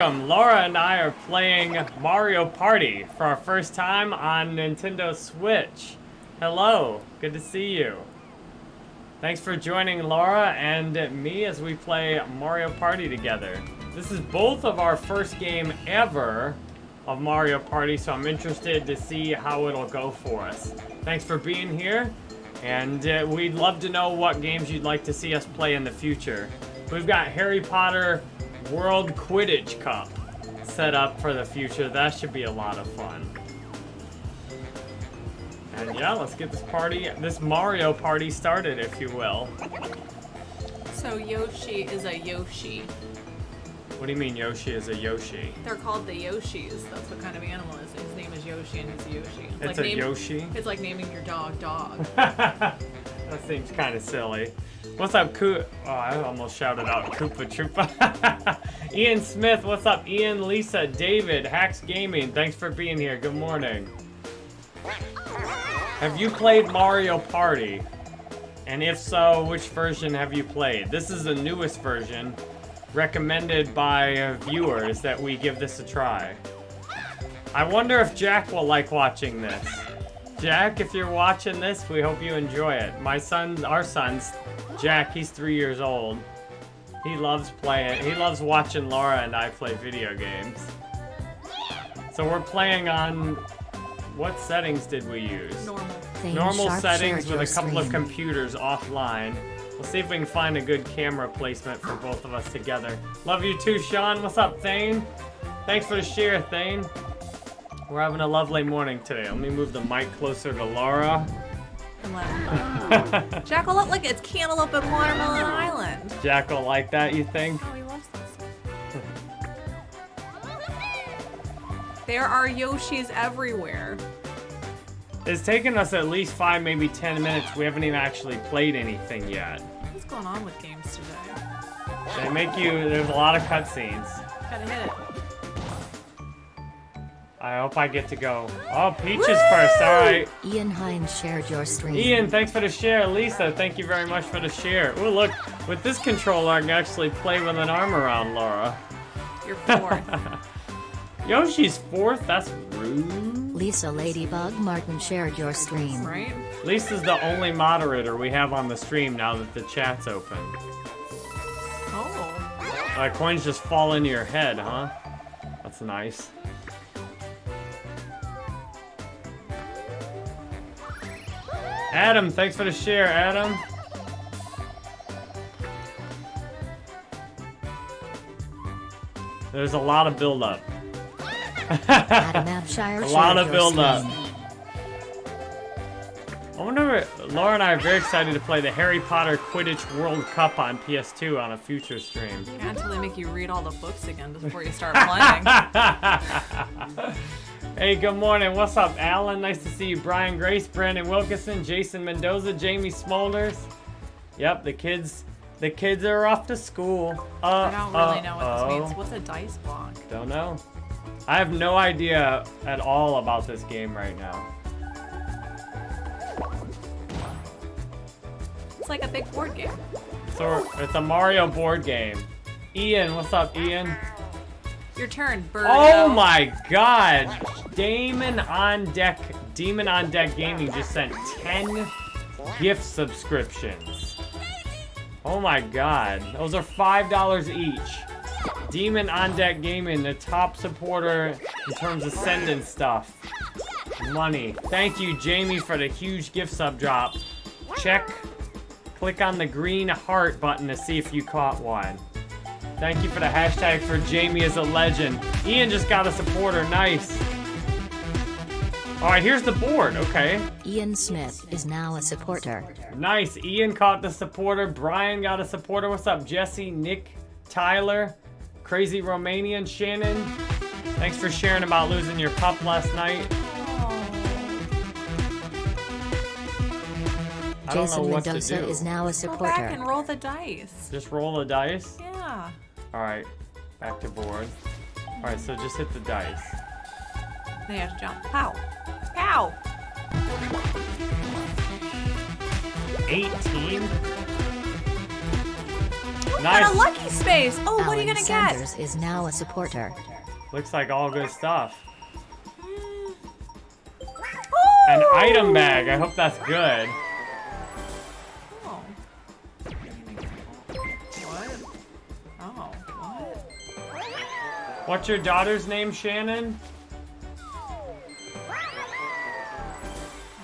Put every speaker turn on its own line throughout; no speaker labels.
Laura and I are playing Mario Party for our first time on Nintendo Switch. Hello, good to see you. Thanks for joining Laura and me as we play Mario Party together. This is both of our first game ever of Mario Party, so I'm interested to see how it'll go for us. Thanks for being here, and uh, we'd love to know what games you'd like to see us play in the future. We've got Harry Potter World Quidditch Cup set up for the future. That should be a lot of fun. And yeah, let's get this party, this Mario party started, if you will.
So Yoshi is a Yoshi.
What do you mean Yoshi is a Yoshi?
They're called the Yoshis. That's what kind of animal is. His name is Yoshi and he's a Yoshi.
It's
like
a
name-
Yoshi?
It's like naming your dog dog.
that seems kind of silly. What's up, Koo? Oh, I almost shouted out Koopa Troopa. Ian Smith, what's up? Ian, Lisa, David, Hacks Gaming, thanks for being here. Good morning. Have you played Mario Party? And if so, which version have you played? This is the newest version, recommended by viewers that we give this a try. I wonder if Jack will like watching this. Jack, if you're watching this, we hope you enjoy it. My son, our son's, Jack, he's three years old. He loves playing, he loves watching Laura and I play video games. So we're playing on, what settings did we use?
Normal.
Thane
Normal settings with a
your
couple of computers offline. We'll see if we can find a good camera placement for both of us together. Love you too, Sean. What's up, Thane? Thanks for the share, Thane. We're having a lovely morning today. Let me move the mic closer to Laura.
And let him go. Jackalope, like it's Cantaloupe and Watermelon Island.
Jack will like that, you think?
Oh, he loves this. there are Yoshis everywhere.
It's taken us at least five, maybe ten minutes. We haven't even actually played anything yet.
What's going on with games today?
They make you, there's a lot of cutscenes.
Gotta hit it.
I hope I get to go. Oh, Peach is first, alright.
Ian Hines shared your stream.
Ian, thanks for the share. Lisa, thank you very much for the share. Oh, look, with this controller, I can actually play with an arm around Laura.
You're fourth.
Yoshi's fourth? That's rude.
Lisa Ladybug Martin shared your stream.
right?
Lisa's the only moderator we have on the stream now that the chat's open.
Oh.
Uh, coins just fall into your head, huh? That's nice. Adam, thanks for the share, Adam. There's a lot of build-up.
Adam Abshire
A lot of
your
build-up. I wonder if Laura and I are very excited to play the Harry Potter Quidditch World Cup on PS2 on a future stream.
Yeah, until they make you read all the books again before you start playing.
Hey, good morning. What's up, Alan? Nice to see you. Brian Grace, Brandon Wilkinson, Jason Mendoza, Jamie Smolders. Yep, the kids, the kids are off to school. Uh,
I don't really
uh,
know what this means. What's a dice block?
Don't know. I have no idea at all about this game right now.
It's like a big board game.
So it's a Mario board game. Ian, what's up, Ian?
Your turn, bird.
Oh my god! Damon on deck, Demon on Deck Gaming just sent 10 gift subscriptions. Oh my god. Those are $5 each. Demon on Deck Gaming, the top supporter in terms of sending stuff. Money. Thank you, Jamie, for the huge gift sub drop. Check, click on the green heart button to see if you caught one. Thank you for the hashtag for Jamie is a legend. Ian just got a supporter. Nice. All right, here's the board. Okay.
Ian Smith is now a supporter.
Nice. Ian caught the supporter. Brian got a supporter. What's up, Jesse, Nick, Tyler, Crazy Romanian, Shannon? Thanks for sharing about losing your pup last night. I don't know
Jason Mendoza is now a supporter.
Go back and roll the dice.
Just roll the dice.
Yeah.
All right, back to board. All right, so just hit the dice.
Then you have to jump. Pow. Pow.
18. Nice.
And a lucky space. Oh, what are you gonna get?
Sanders is now a supporter.
Looks like all good stuff.
Oh!
An item bag. I hope that's good. What's your daughter's name, Shannon?
Oh,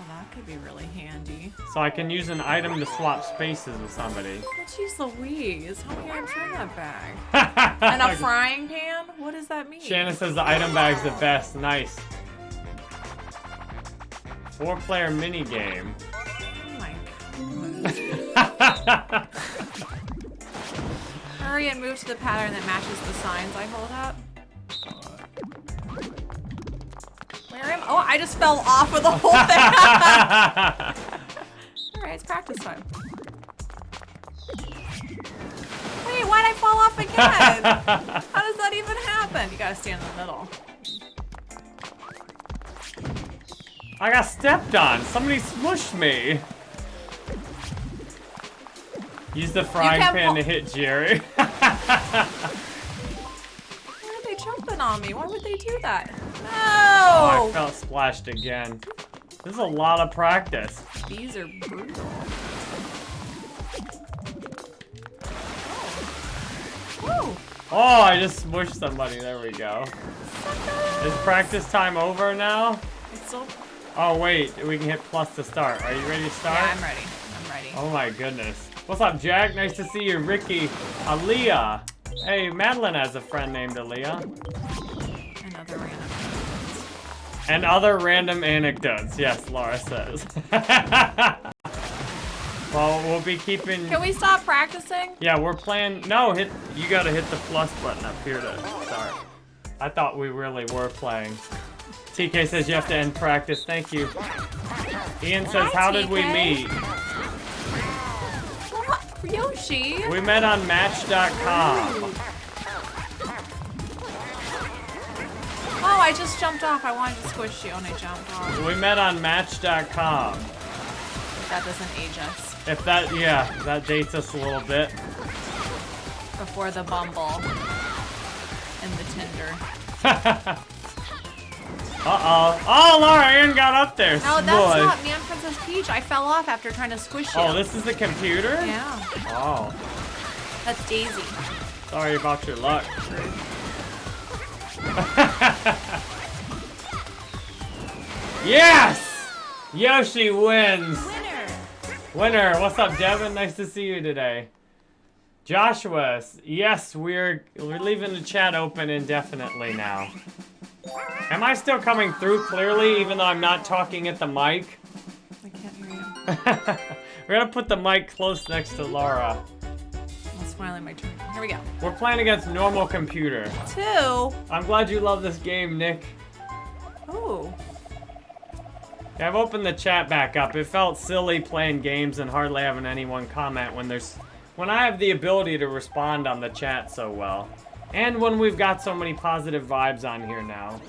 that could be really handy.
So I can use an item to swap spaces with somebody.
Jeez Louise. How many items are in that bag? And a frying pan? What does that mean?
Shannon says the item bag's the best. Nice. Four player mini game.
Oh. Hurry and move to the pattern that matches the signs I hold up. Where am Oh, I just fell off of the whole thing. Alright, it's practice time. Wait, why'd I fall off again? How does that even happen? You gotta stand in the middle.
I got stepped on. Somebody smushed me. Use the frying pan to hit Jerry.
Why are they jumping on me? Why would they do that?
Oh, I felt splashed again. This is a lot of practice.
These are brutal. Oh.
Oh, I just smushed somebody. There we go. Is practice time over now?
It's still.
Oh, wait. We can hit plus to start. Are you ready to start?
Yeah, I'm ready. I'm ready.
Oh my goodness. What's up, Jack? Nice to see you, Ricky. Aaliyah. Hey, Madeline has a friend named Aaliyah.
Another random.
And other random anecdotes. Yes, Laura says. well, we'll be keeping...
Can we stop practicing?
Yeah, we're playing... No, hit. you gotta hit the plus button up here to start. I thought we really were playing. TK says you have to end practice. Thank you. Ian says,
Hi,
how did we meet?
Yoshi.
We met on Match.com.
Oh, I just jumped off. I wanted to squish you and I jumped off.
We met on Match.com.
That doesn't age us.
If that, yeah, that dates us a little bit.
Before the Bumble and the Tinder.
Uh-oh. Oh, Laura, Aaron got up there.
No, that's
Boy.
not me. I'm Princess Peach. I fell off after trying to squish oh, you.
Oh, this is the computer?
Yeah,
Oh,
that's Daisy.
sorry about your luck. yes! Yoshi wins.
Winner.
Winner. What's up, Devin? Nice to see you today. Joshua, yes, we're we're leaving the chat open indefinitely now. Am I still coming through clearly, even though I'm not talking at the mic?
I can't hear you.
We're gonna put the mic close next to Laura.
It's finally my turn. Here we go.
We're playing against normal computer.
Two.
I'm glad you love this game, Nick.
Ooh.
Yeah, I've opened the chat back up. It felt silly playing games and hardly having anyone comment when there's when I have the ability to respond on the chat so well. And when we've got so many positive vibes on here now.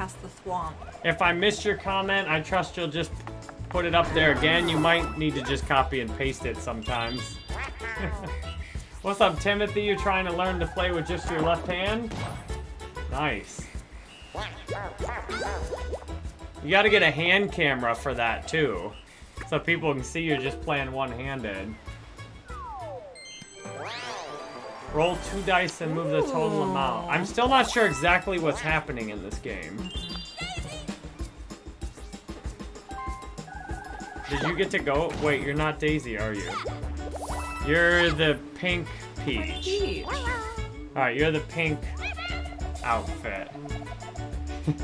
Pass the swamp.
If I missed your comment, I trust you'll just put it up there again. You might need to just copy and paste it sometimes. What's up, Timothy? You're trying to learn to play with just your left hand? Nice. You gotta get a hand camera for that too. So people can see you're just playing one-handed. Roll two dice and move the total amount. I'm still not sure exactly what's happening in this game. Did you get to go? Wait, you're not Daisy, are you? You're the pink Peach.
Peach.
Alright, you're the pink outfit.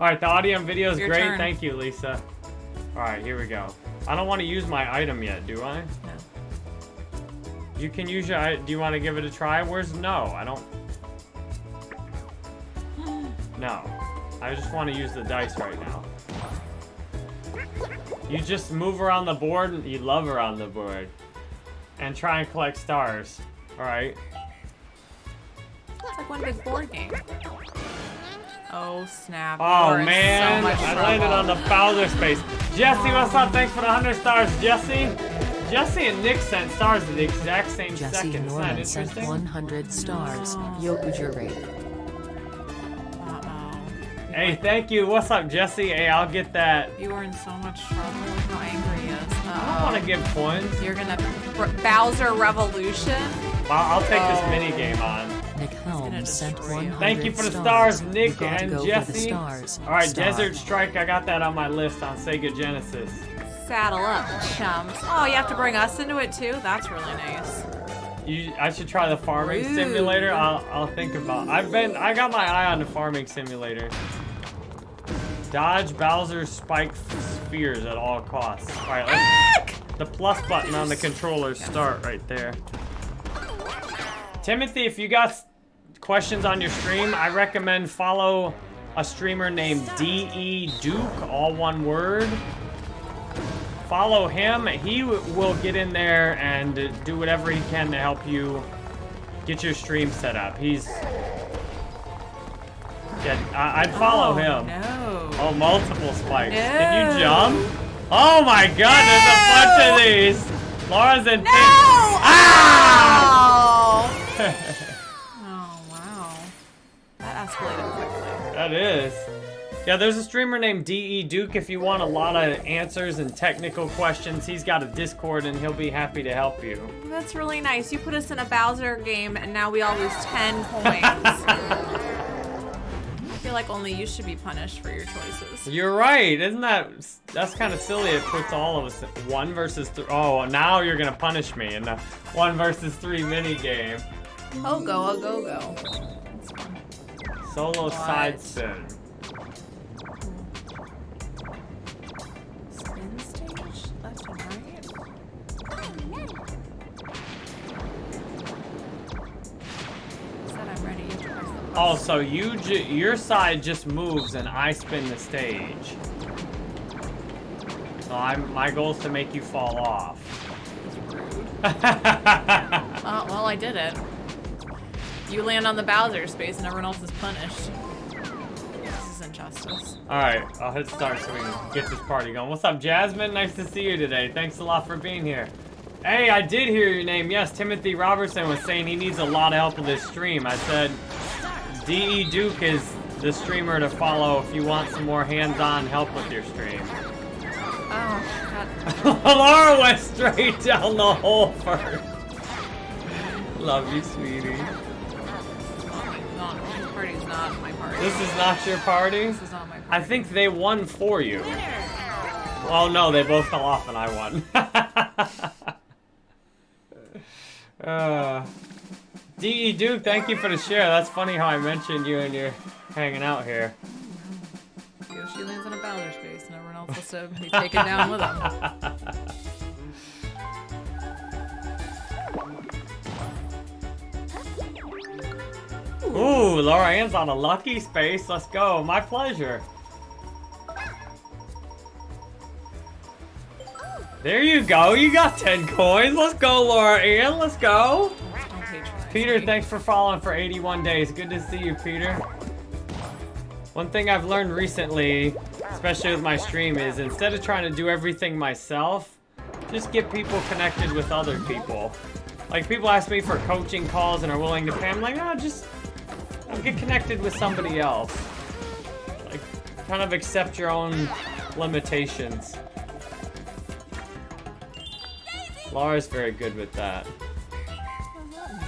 Alright, the audio and video is
Your
great.
turn.
Thank you, Lisa. Alright, here we go. I don't want to use my item yet, do I?
No.
You can use your. i- Do you want to give it a try? Where's no? I don't. No. I just want to use the dice right now. You just move around the board. and You love around the board. And try and collect stars. Alright.
It's like one big board game. Oh snap!
Oh
You're
man,
so much
I landed on the Bowser space. Jesse, what's up? Thanks for the 100 stars, Jesse. Jesse and Nick sent stars at the exact same
Jesse
second. Isn't that
Norman sent
interesting?
100 stars. Yokujuri.
Uh-oh.
Hey, thank you. What's up, Jesse? Hey, I'll get that.
You are in so much trouble with how angry he is.
I don't want to give points.
You're gonna R- Bowser Revolution.
I'll, I'll take this
Oh.
mini game on.
Nick Helms sent
destroy
100
Thank you for the
stars.
stars, Nick and
go
Jesse. All right,
Star.
Desert Strike. I got that on my list on Sega Genesis.
Saddle up, chums. Oh, you have to bring us into it too? That's really nice.
You, I should try the farming
Rude.
simulator. I'll, I'll think about. I've been, I got my eye on the farming simulator. Dodge Bowser's spike spheres at all costs. All right, let's, the plus button on the controller start right there. Timothy, if you got s- questions on your stream, I recommend follow a streamer named DE Duke, all one word. Follow him. He will get in there and do whatever he can to help you get your stream set up. He's. Yeah, I- I'd follow
oh,
him.
No.
Oh, multiple spikes. Can you jump? Oh my god, there's a bunch of these. Laura's in
No!
pink. Ah!
Wow. That escalated quickly.
that is. Yeah, there's a streamer named DE Duke. If you want a lot of answers and technical questions, he's got a Discord and he'll be happy to help you.
That's really nice. You put us in a Bowser game and now we all lose 10 points. I feel like only you should be punished for your choices.
You're right, isn't that that's kind of silly? It puts all of us one versus three. Oh, now you're gonna punish me in the one versus three mini game.
Oh, go, oh, go, go.
Solo side spin.
Spin stage? Left and right? Said I'm ready. You have to press
Oh, so you ju- your side just moves and I spin the stage. So I'm my goal is to make you fall off.
Oh, well, I did it. You land on the Bowser space and everyone else is punished. This is injustice.
All right, I'll hit start so we can get this party going. What's up, Jasmine? Nice to see you today. Thanks a lot for being here. Hey, I did hear your name. Yes, Timothy Robertson was saying he needs a lot of help with this stream. I said DE Duke is the streamer to follow if you want some more hands-on help with your stream.
Oh, God.
Laura went straight down the hole first. Love you, sweetie.
Not, this not my party.
This is not your party?
This is not my party.
I think they won for you. Oh no, they both fell off and I won. uh, DE Duke, thank you for the share. That's funny how I mentioned you and you're hanging out here.
Yoshi lands in a Bowser space and everyone else has to be taken down with him.
Ooh, Laura Ann's on a lucky space. Let's go. My pleasure. There you go. You got 10 coins. Let's go, Laura Ann. Let's go. Peter, thanks for following for 81 days. Good to see you, Peter. One thing I've learned recently, especially with my stream, is instead of trying to do everything myself, just get people connected with other people. Like, people ask me for coaching calls and are willing to pay. I'm like, oh, just Get connected with somebody else. Like, kind of accept your own limitations. Laura's very good with that.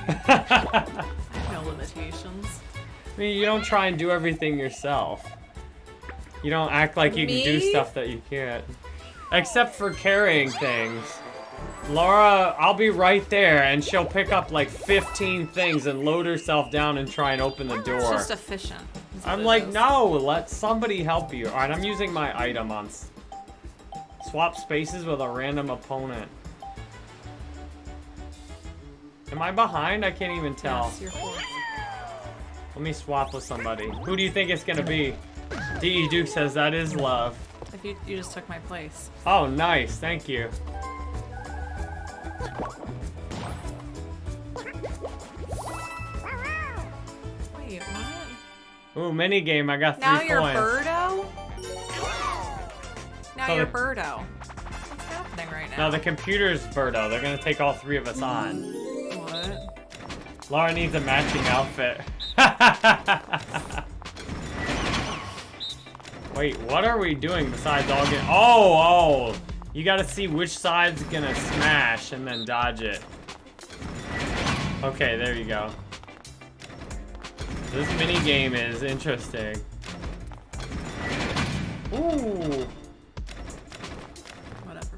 I have no limitations.
I mean, you don't try and do everything yourself. You don't act like you can do stuff that you can't. Except for carrying things. Laura, I'll be right there, and she'll pick up like 15 things and load herself down and try and open the
It's
door.
just efficient.
I'm like,
is.
no, let somebody help you. Alright, I'm using my item on swap spaces with a random opponent. Am I behind? I can't even tell.
Yes.
Let me swap with somebody. Who do you think it's gonna be? DE Duke says that is love.
If you, you just took my place.
Oh, nice. Thank you.
Wait, what?
Ooh, mini game. I got three
Now you're
points.
Birdo? Now
So
you're
the-
Birdo. What's happening right now?
No, the computer's Birdo. They're gonna take all three of us on.
What?
Laura needs a matching outfit. Wait, what are we doing besides all get- Oh, oh! You gotta see which side's gonna smash and then dodge it. Okay, there you go. This mini game is interesting. Ooh.
Whatever.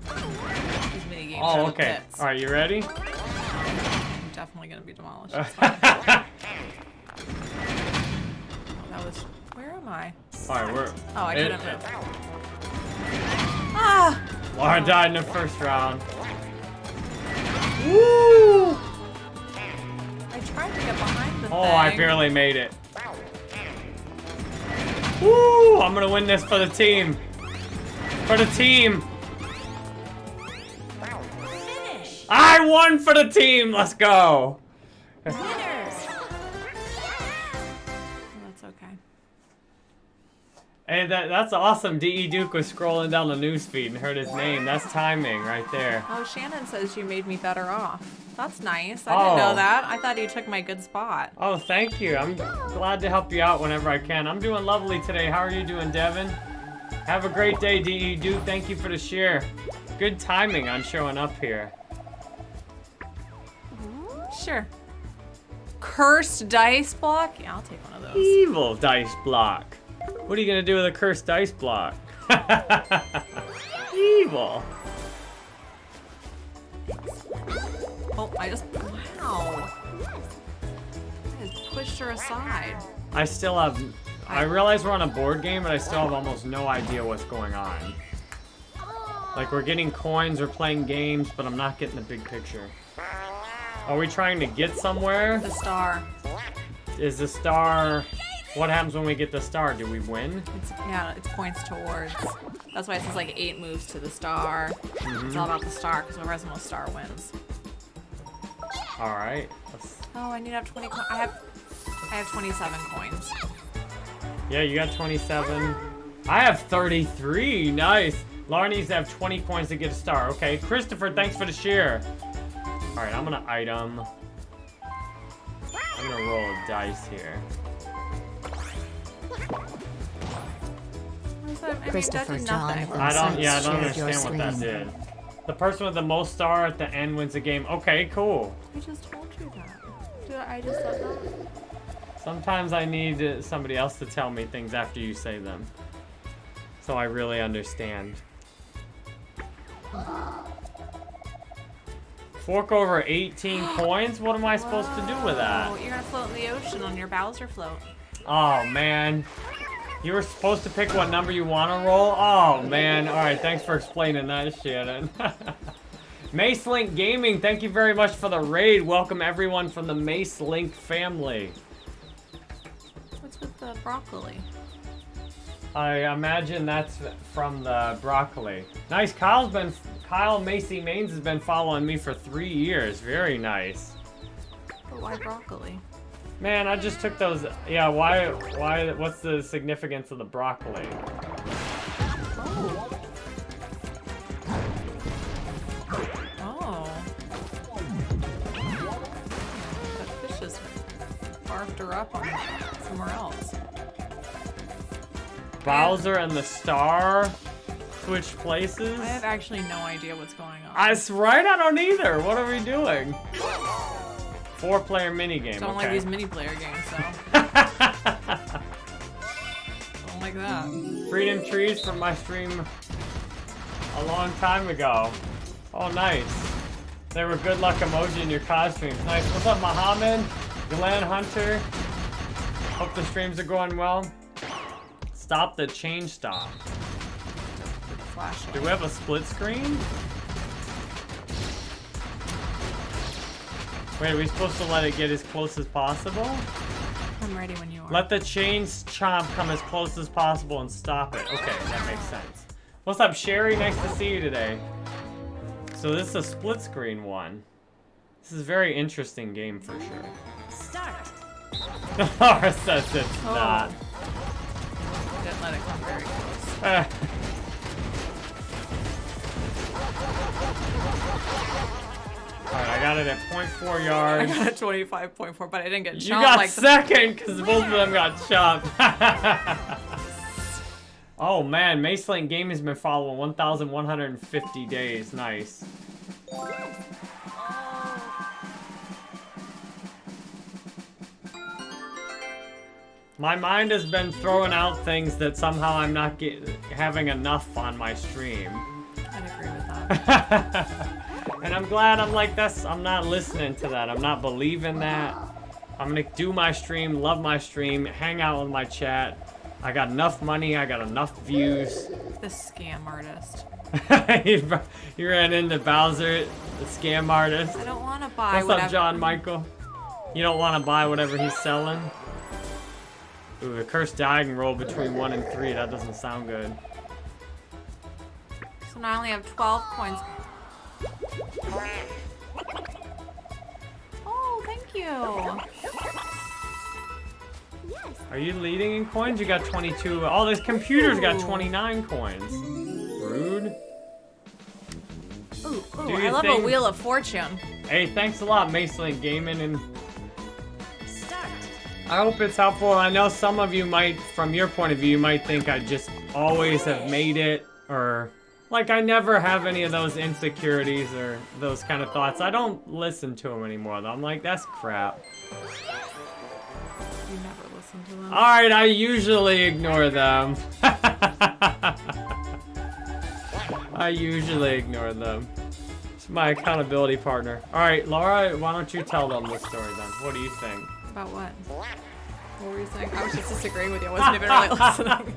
These mini games
Oh, okay. All right, you ready?
I'm definitely gonna be demolished. That was. Where am I?
All right, we're.
Oh, I
it-
couldn't move. Ah!
Laura died in the first round. Woo!
I tried to get behind the
Oh,
thing.
I barely made it. Woo! I'm gonna win this for the team. For the team.
Finish.
I won for the team. Let's go.
Winners.
Hey, that that's awesome. De Duke was scrolling down the newsfeed and heard his name. That's timing right there.
Oh, Shannon says you made me better off. That's nice. I
Oh.
didn't know oh. that. I thought you took my good spot.
Oh, thank you. I'm glad to help you out whenever I can. I'm doing lovely today. How are you doing, Devin? Have a great day, DE Duke. Thank you for the share. Good timing on showing up here.
Sure. Cursed dice block? Yeah, I'll take one of those.
Evil dice block. What are you gonna do with a cursed dice block? Evil.
Oh, I just. Wow. I just pushed her aside.
I still have. I realize we're on a board game, but I still have almost no idea what's going on. Like we're getting coins, we're playing games, but I'm not getting the big picture. Are we trying to get somewhere?
The star.
Is the star... What happens when we get the star? Do we win?
It's yeah, it's points towards. That's why it says like eight moves to the star. Mm-hmm. It's all about the star because whoever has the most star wins.
Alright. Let's-
Oh, I need to have 20. Co- I have. I have 27 coins.
Yeah, you got 27. I have 33. Nice. Laura needs to have 20 coins to get a star. Okay, Christopher, thanks for the share. Alright, I'm gonna item. I'm gonna roll a dice here.
I mean, that
Christopher
did
John
nothing.
I don't,
Sites
yeah, I don't understand what that did. The person with the most star at the end wins the game. Okay, cool.
I just told you that. Did I just said that?
Sometimes I need uh, somebody else to tell me things after you say them. So I really understand. Fork over 18 coins? What am I supposed to do with that?
Oh,
that?
you're gonna float in the ocean on your Bowser float.
Oh, man. You were supposed to pick what number you want to roll? Oh, man. Alright, thanks for explaining that, Shannon. Mace Link Gaming, thank you very much for the raid. Welcome everyone from the Mace Link family.
What's with the broccoli?
I imagine that's from the broccoli. Nice. Kyle's been Kyle Macy Mains has been following me for three years. Very nice.
But why broccoli?
Man, I just took those. Yeah. Why? Why? What's the significance of the broccoli?
Oh. That fish just barfed her up on somewhere else.
Bowser and the star switch places.
I have actually no idea what's going on.
That's right. I don't either. What are we doing? Four-player minigame.
don't like these mini player games, so. don't like that.
Freedom trees from my stream a long time ago. Oh, nice. They were good luck emoji in your costumes. Nice. What's up, Mohammed? Glenn Hunter? Hope the streams are going well. Stop the change stop. Do we have a split screen? Wait, are we supposed to let it get as close as possible?
I'm ready when you are.
Let the chains chomp come as close as possible and stop it. Okay, that makes sense. What's up, Sherry? Nice to see you today. So this is a split screen one. This is a very interesting game for sure.
Start.
Laura says it's
Oh.
not.
Didn't let it come very close.
Alright, I got it at 0.4 yards.
I got a 25.4, but I didn't get
chopped.
You
got
like
second because both of them got chopped. oh man, Mace Lane Gaming has been following 1,150 days. Nice. My mind has been throwing out things that somehow I'm not get, having enough on my stream.
I'd agree with that.
and I'm glad I'm like this. I'm not listening to that. I'm not believing that. I'm gonna do my stream, love my stream, hang out with my chat. I got enough money. I got enough views.
the scam artist.
you, you ran into Bowser, the scam artist.
I don't want to buy
What's
whatever.
up, John Michael? You don't want to buy whatever he's selling? Ooh, the cursed diagonal roll between one and three. That doesn't sound good.
So now I only have 12 coins. Oh, thank you.
Are you leading in coins? You got 22. Oh, this computer's got 29 coins. Rude.
Ooh, ooh, I love a Wheel of Fortune.
Hey, thanks a lot, Macelink Gaming, and. I hope it's helpful. I know some of you might, from your point of view, you might think I just always have made it, or like I never have any of those insecurities or those kind of thoughts. I don't listen to them anymore, though. I'm like, that's crap.
You never listen to them.
All right, I usually ignore them. I usually ignore them. It's my accountability partner. All right, Laura, why don't you tell them the story then? What do you think?
About what? What were you saying? I was just disagreeing with you. I wasn't even really listening.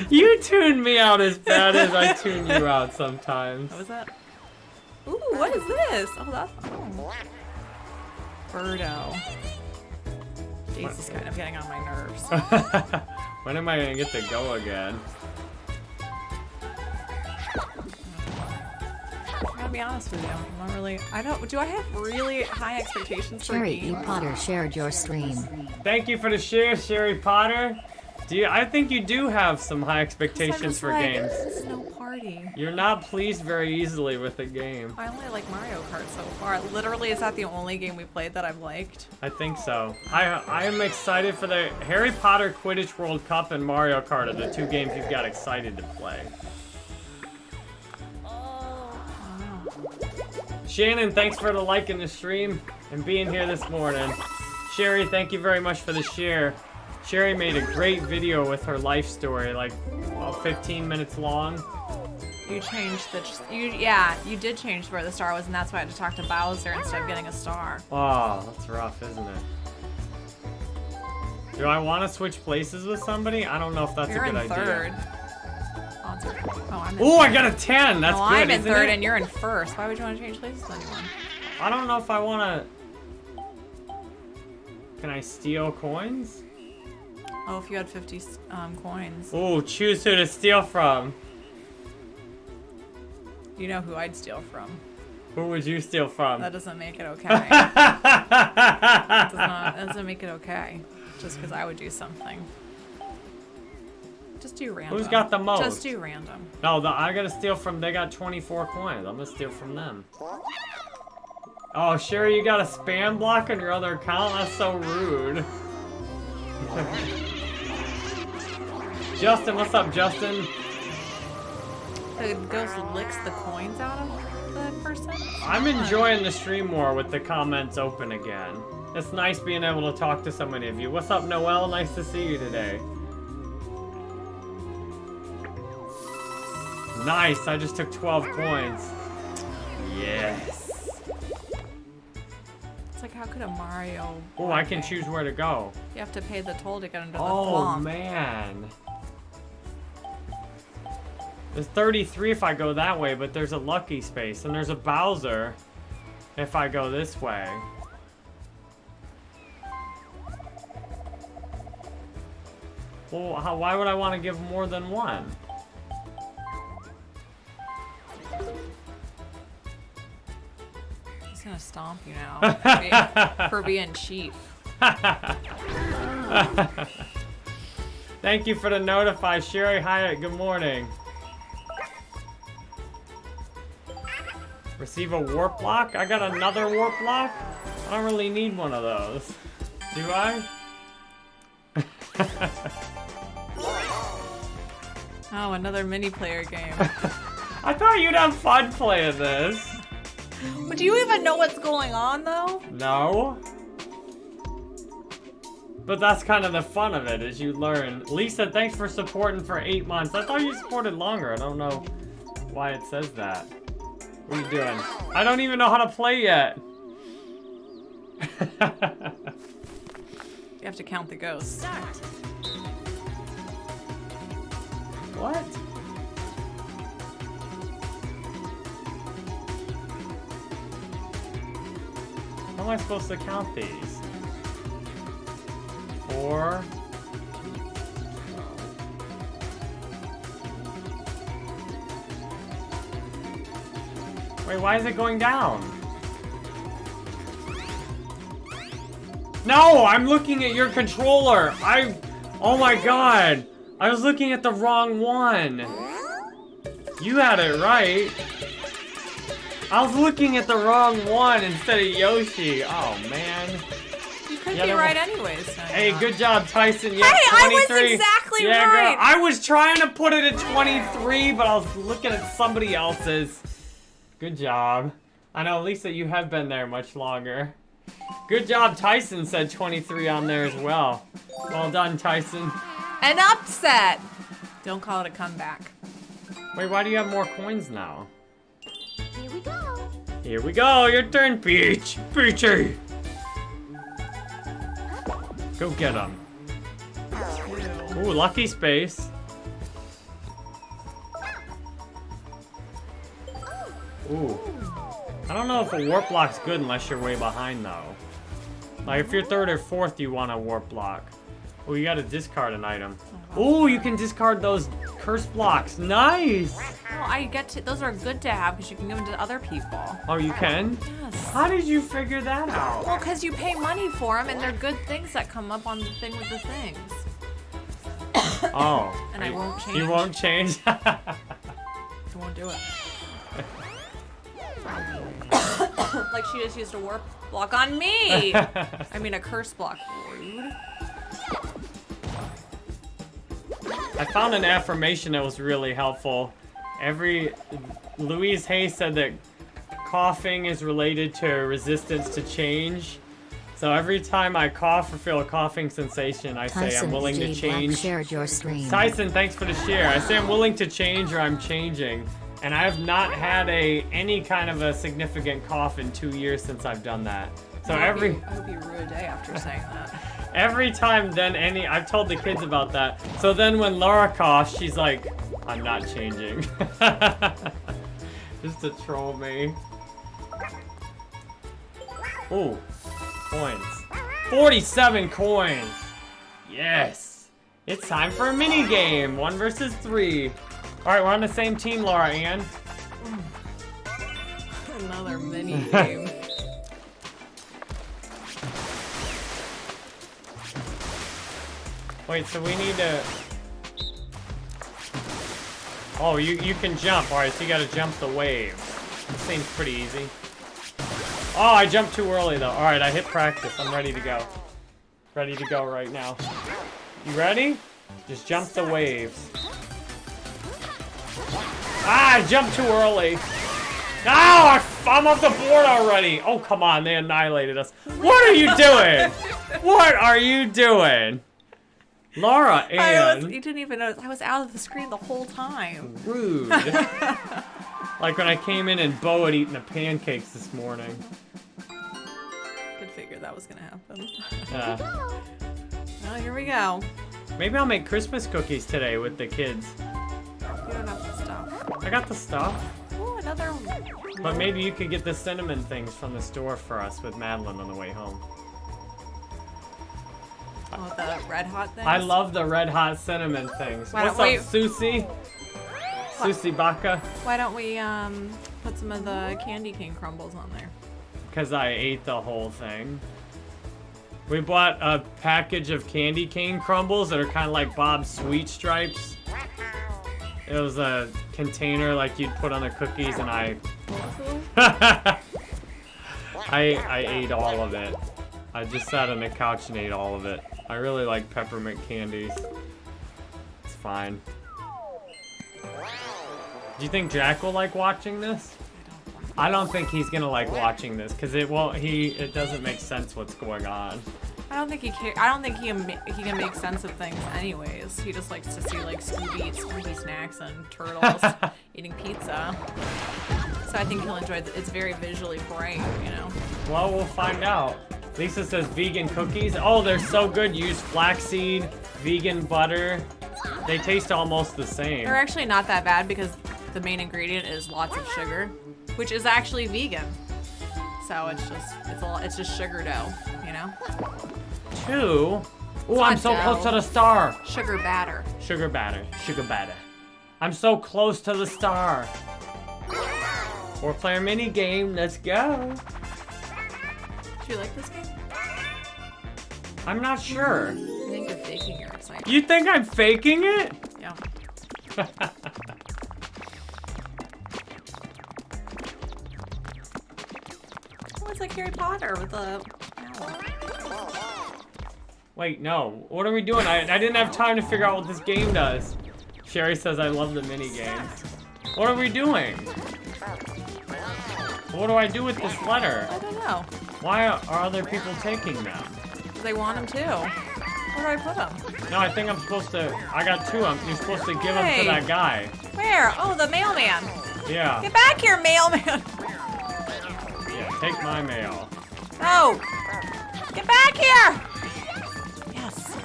You tune me out as bad as I tune you out sometimes.
What was that? Ooh, what is this? Oh, that's. Oh. Birdo. Jace is kind of getting on my nerves.
when am I gonna get to go again?
I gotta be honest with you. I'm not really. I don't. Do I have really high expectations for
Cherry E. Potter shared your stream.
Thank you for the share, Sherry Potter. Do you, I think you do have some high expectations for
like,
games.
This is no party.
You're not pleased very easily with the game.
I only like Mario Kart so far. Literally, is that the only game we played that I've liked?
I think so. I I am excited for the Harry Potter Quidditch World Cup and Mario Kart are the two games you've got excited to play. Shannon, thanks for the like in the stream and being here this morning. Sherry, thank you very much for the share. Sherry made a great video with her life story, like about 15 minutes long.
You changed the. You yeah, you did change where the star was, and that's why I had to talk to Bowser instead of getting a star.
Oh, that's rough, isn't it? Do I want to switch places with somebody? I don't know if that's
You're
a
in
good idea.
Oh, oh I'm in
Ooh, I got a 10. That's
no,
good,
I'm in third
it?
and you're in first. Why would you want to change places with anyone?
I don't know if I want to... Can I steal coins?
Oh, if you had 50 um, coins.
Oh, choose who to steal from.
You know who I'd steal from.
Who would you steal from?
That doesn't make it okay. does not, that doesn't make it okay. Just because I would do something. Just do random.
Who's got the most?
Just do random.
No, the, I gotta steal from... They got 24 coins. I'm gonna steal from them. Oh, Sherry, you got a spam block on your other account? That's so rude. Justin, what's up, Justin?
The ghost licks the coins out of the person?
I'm enjoying the stream more with the comments open again. It's nice being able to talk to so many of you. What's up, Noel? Nice to see you today. Nice, I just took 12 coins. Yes.
It's like, how could a Mario...
Oh, I can choose where to go.
You have to pay the toll to get into the
Oh,
swamp.
man. There's 33 if I go that way, but there's a lucky space. And there's a Bowser if I go this way. Well, how, why would I want to give more than one?
He's gonna stomp you now for being, for being cheap.
Thank you for the notify, Sherry Hyatt. Good morning. Receive a warp block? I got another warp block? I don't really need one of those. Do I?
Oh, another mini player game.
I thought you'd have fun playing this.
but do you even know what's going on though?
No. But that's kind of the fun of it, is you learn. Lisa, thanks for supporting for eight months. I thought you supported longer. I don't know why it says that. What are you doing? I don't even know how to play yet.
You have to count the ghosts.
Start.
what? How am I supposed to count these? Four. Wait, why is it going down? No, I'm looking at your controller. I, oh my god. I was looking at the wrong one. You had it right. I was looking at the wrong one instead of Yoshi. Oh man.
You could
Yeah,
be right
was-
anyways. no,
Hey,
not.
good job, Tyson. Yeah,
Hey, I was
23.
exactly
yeah,
right.
Girl. I was trying to put it at 23, but I was looking at somebody else's. Good job. I know, Lisa, you have been there much longer. Good job, Tyson said 23 on there as well. Well done, Tyson.
An upset. Don't call it a comeback.
Wait, why do you have more coins now?
Here we go.
Here we go, your turn, Peach. Peachy. Go get him. Ooh, lucky space. Ooh. I don't know if a warp block's good unless you're way behind, though. Like, if you're third or fourth, you want a warp block. Oh, you gotta discard an item. Oh, you can discard those curse blocks. Nice!
Well, I get to. Those are good to have because you can give them to other people.
Oh, you can?
Yes.
How did you figure that out?
Well, because you pay money for them, and they're good things that come up on the thing with the things.
Oh.
And I
you-
won't change.
You won't change?
I won't do it. like she just used a warp block on me. I mean, a curse block. Rude.
I found an affirmation that was really helpful. Every Louise Hay said that coughing is related to resistance to change. So every time I cough or feel a coughing sensation, I say I'm
Tyson
willing to
DJ Black
change.
shared your stream.
Tyson, thanks for the share. I say I'm willing to change or I'm changing. And I have not had a any kind of a significant cough in two years since I've done that. So
I
every
you- I hope you rue a day after saying that.
Every time then any, I've told the kids about that. So then when Laura coughs, she's like, I'm not changing. Just to troll me. Ooh, coins. 47 coins. Yes. It's time for a mini game. One versus three. All right, we're on the same team, Laura Ann.
Another mini game.
Wait, so we need to... Oh, you, you can jump. Alright, so you gotta jump the wave. This seems pretty easy. Oh, I jumped too early, though. Alright, I hit practice. I'm ready to go. Ready to go right now. You ready? Just jump the waves. Ah, I jumped too early. No, I'm off the board already. Oh, come on. They annihilated us. What are you doing? what are you doing? Laura
I was, you didn't even notice. I was out of the screen the whole time.
Rude. like when I came in and Bo had eaten the pancakes this morning.
Could figure that was gonna happen.
Yeah.
Well, here we go.
Maybe I'll make Christmas cookies today with the kids.
You don't have the stuff.
I got the stuff.
Ooh, another.
But maybe you could get the cinnamon things from the store for us with Madeline on the way home.
Oh, the red hot thing.
I love the red hot cinnamon things.
Why
What's
don't
up,
we-
Susie? Susie Baka?
Why don't we um put some of the candy cane crumbles on there?
Because I ate the whole thing. We bought a package of candy cane crumbles that are kind of like Bob's Sweet Stripes. It was a container like you'd put on the cookies, and I I I ate all of it. I just sat on the couch and ate all of it. I really like peppermint candies. It's fine. Do you think Jack will like watching this? I don't think he's gonna like watching this because it won't. He it doesn't make sense what's going on.
I don't think he care. I don't think he can, he can make sense of things anyways. He just likes to see like Scooby Scooby snacks and turtles eating pizza. So I think he'll enjoy. The, it's very visually bright, you know.
Well, we'll find out. Lisa says vegan cookies. Oh, they're so good. Use flaxseed, vegan butter. They taste almost the same.
They're actually not that bad because the main ingredient is lots of sugar, which is actually vegan. So it's just it's all it's just sugar dough, you know.
Two. Oh, I'm so close to the star.
Sugar batter.
Sugar batter. Sugar batter. I'm so close to the star. Four player mini game. Let's go.
Do you like this game?
I'm not sure.
I think you're faking your excitement.
You think I'm faking it?
Yeah. Oh, it's like Harry Potter with the owl.
Wait, no. What are we doing? I, I didn't have time to figure out what this game does. Sherry says I love the mini games. What are we doing? What do I do with this letter?
I don't know.
Why are other people taking them?
They want them too. Where do I put them?
No, I think I'm supposed to. I got two. of them. you're supposed to give them to that guy.
Where? Oh, the mailman.
Yeah.
Get back here, mailman.
Yeah. Take my mail.
Oh. Get back here. Yes.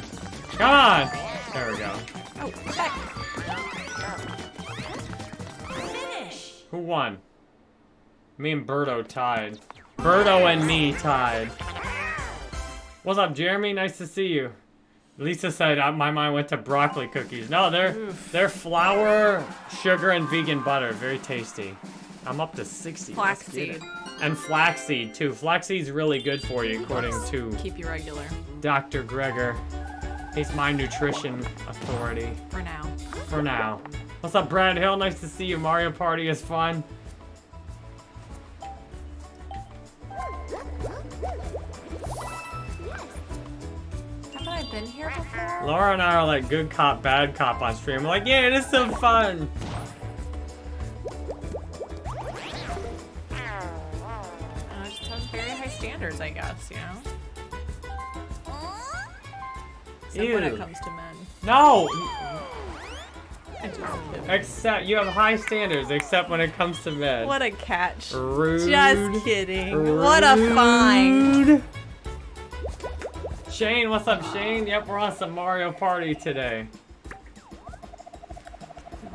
Come on. There we go.
Oh, back. Finish!
Who won? Me and Birdo tied. Birdo and me tied. What's up, Jeremy? Nice to see you. Lisa said uh, my mind went to broccoli cookies. No, they're they're flour, sugar, and vegan butter. Very tasty. I'm up to 60. Let's get it.
Flaxseed.
And flaxseed too. Flaxseed's really good for you, according to
Keep you regular
Dr. Greger. He's my nutrition authority
for now.
for now. What's up, Brad Hill? Nice to see you. Mario Party is fun.
Been here before?
Laura and I are like good cop, bad cop on stream. We're like, yeah, it is so fun.
Uh, just have very high standards, I guess, you know? Except when it comes to men.
No, except you have high standards, except when it comes to men.
What a catch.
Rude.
Just kidding. What a find.
Shane, what's up, Shane? Yep, we're on some Mario Party today.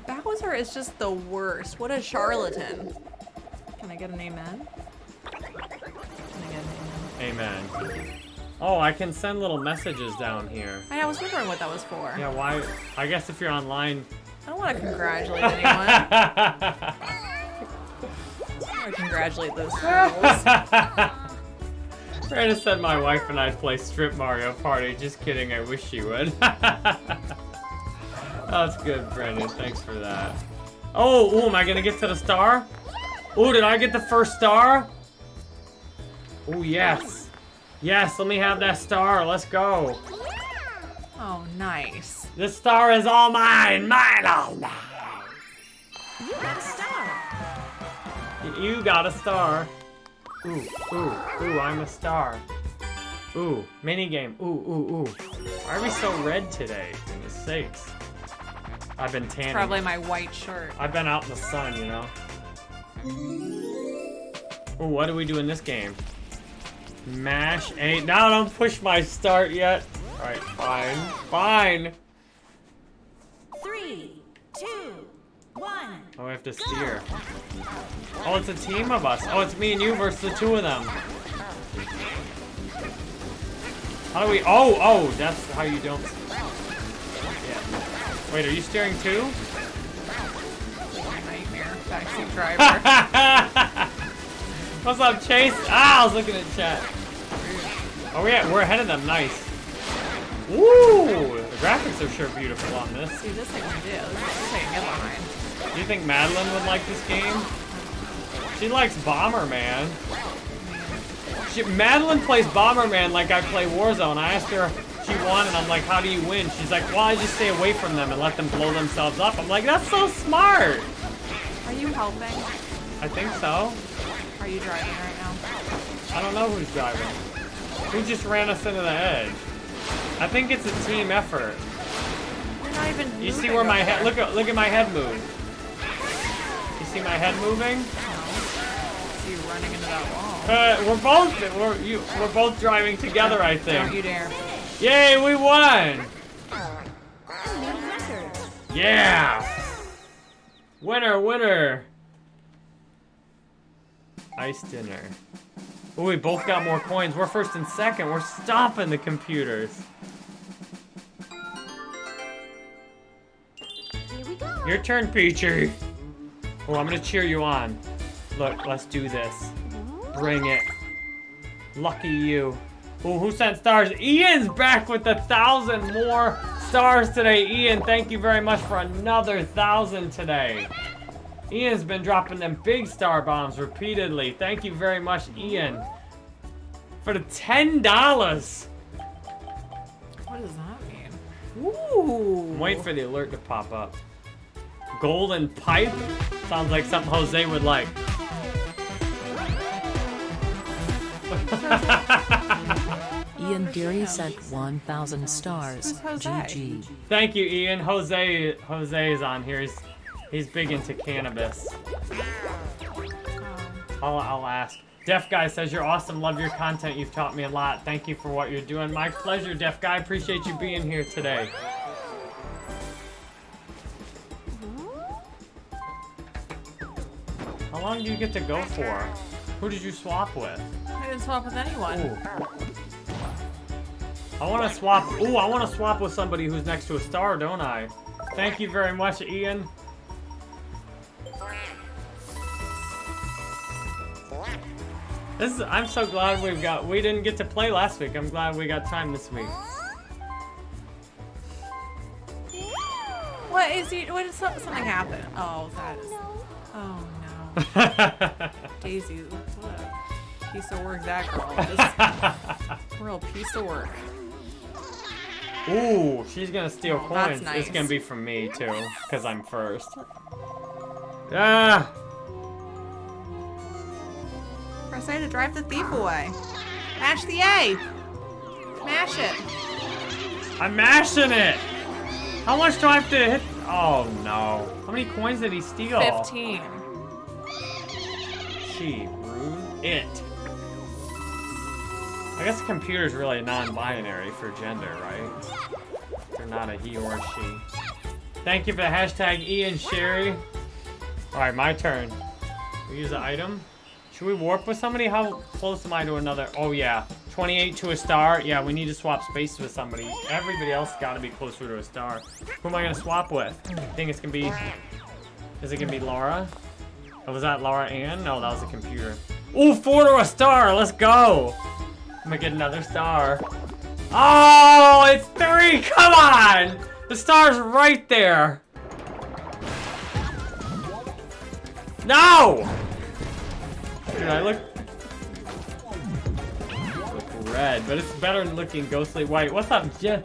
Bowser is just the worst. What a charlatan. Can I get an amen? Can I get an amen?
Amen. Oh, I can send little messages down here.
I, was wondering what that was for.
Yeah, why? I guess if you're online.
I don't want to congratulate anyone. I want to congratulate those fools.
Brandon said my wife and I'd play Strip Mario Party. Just kidding, I wish she would. That's good, Brandon. Thanks for that. Oh, ooh, am I gonna get to the star? Oh, did I get the first star? Oh, yes. Yes, let me have that star. Let's go.
Oh, nice.
This star is all mine. Mine, all mine.
You got a star.
You got a star. Ooh, ooh, ooh, I'm a star. Ooh, minigame. Ooh, ooh, ooh. Why are we so red today? Goodness sakes. I've been tanning.
Probably my white shirt.
I've been out in the sun, you know? Ooh, what do we do in this game? Mash A. Now don't push my start yet. Alright, fine. Fine.
Three, two, one.
Oh, we have to steer. Oh, it's a team of us. Oh, it's me and you versus the two of them. How do we? Oh, oh, that's how you don't. Yeah. Wait, are you steering too?
Nightmare. Backseat driver.
What's up, Chase? Ah, I was looking at chat. Oh yeah, we're ahead of them. Nice. Woo! The graphics are sure beautiful on this.
See, this I can do. This, this I can get behind.
Do you think Madeline would like this game? She likes Bomberman. She, Madeline plays Bomberman like I play Warzone. I asked her she won, and I'm like, how do you win? She's like, well, I just stay away from them and let them blow themselves up. I'm like, that's so smart.
Are you helping?
I think so.
Are you driving right now?
I don't know who's driving. Who just ran us into the edge? I think it's a team effort.
You're not even.
You see where my head? Look at look at my head move. You see my head moving?
See you running into that wall.
Uh, we're both we're you we're both driving together. I think.
Don't you
think.
dare.
Yay, we won!
New record.
Yeah! Winner, winner! Ice dinner. Oh, we both got more coins. We're first and second. We're stopping the computers.
Here we go.
Your turn, Peachy. Oh, I'm gonna cheer you on. Look, let's do this. Bring it. Lucky you. Oh, who sent stars? Ian's back with a thousand more stars today. Ian, thank you very much for another thousand today. Ian's been dropping them big star bombs repeatedly. Thank you very much, Ian. For the $10.
What does that mean? Ooh.
I'm waiting for the alert to pop up. Golden pipe? Sounds like something Jose would like.
Ian Deary sent 1,000 stars. GG.
Thank you, Ian. Jose Jose is on here. He's he's big into cannabis. I'll, I'll ask. Deaf Guy says, You're awesome. Love your content. You've taught me a lot. Thank you for what you're doing. My pleasure, Deaf Guy. Appreciate you being here today. How long do you get to go for? Who did you swap with?
I didn't swap with anyone.
Ooh. I want to swap. Ooh, I want to swap with somebody who's next to a star, don't I? Thank you very much, Ian. This is, I'm so glad we've got. We didn't get to play last week. I'm glad we got time this week.
What is he? What is so- something happened? Oh, that is. Oh. Daisy, what a piece of work that girl is. Real piece of work.
Ooh, she's gonna steal
Oh,
coins. It's gonna be from me too, cause I'm first. Ah,
Press A to drive the thief away. Mash the A. Mash it.
I'm mashing it. How much do I have to hit? Oh no. How many coins did he steal?
15.
She. It. I guess the computer's really non-binary for gender, right? They're not a he or she. Thank you for the hashtag Ian Sherry. Alright, my turn. We use an item. Should we warp with somebody? How close am I to another? Oh yeah. 28 to a star. Yeah, we need to swap space with somebody. Everybody else gotta be closer to a star. Who am I gonna swap with? I think it's gonna be... Is it gonna be Laura? Oh, was that Laura Ann? No, that was a computer. Ooh, four to a star. Let's go. I'm gonna get another star. Oh, it's three. Come on. The star's right there. No. Dude, I look. look red, but it's better than looking ghostly white. What's up, Je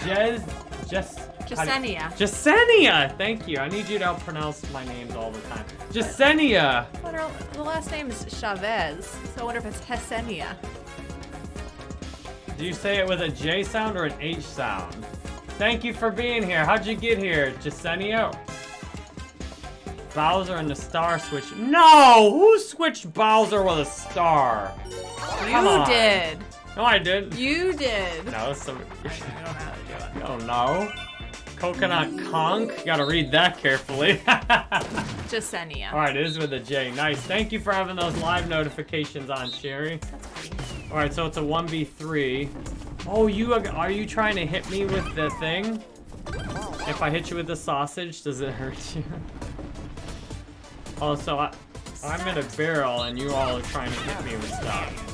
Jez? Jess?
Jasenia.
Jasenia! Thank you. I need you to help pronounce my names all the time. Jasenia!
But her, the last name is Chavez, so I wonder if it's Hesenia.
Do you say it with a J sound or an H sound? Thank you for being here. How'd you get here, Jasenia? Bowser and the star switch. No! Who switched Bowser with a star? Come
You
on.
did.
No, I didn't.
You did.
No, it's some.
I don't know how to do it.
Oh no. Coconut Conk. Gotta read that carefully.
Jasenia.
Alright, it is with a J. Nice. Thank you for having those live notifications on, Sherry. Alright, so it's a 1v3. Oh, you are you trying to hit me with the thing? If I hit you with the sausage, does it hurt you? Oh, so I, I'm in a barrel and you all are trying to hit me with stuff.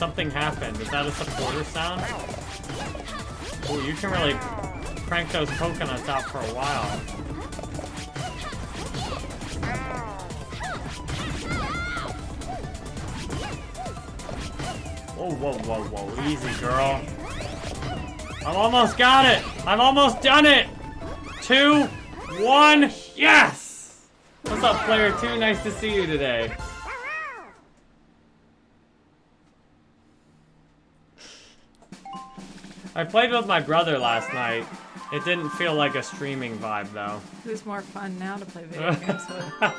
Something happened. Is that a supporter sound? Oh, you can really crank those coconuts out for a while. Whoa, whoa, whoa, whoa. Easy, girl. I've almost got it. I've almost done it. Two, one, yes! What's up, player two? Nice to see you today. I played with my brother last night. It didn't feel like a streaming vibe, though.
Who's more fun now to play video games with?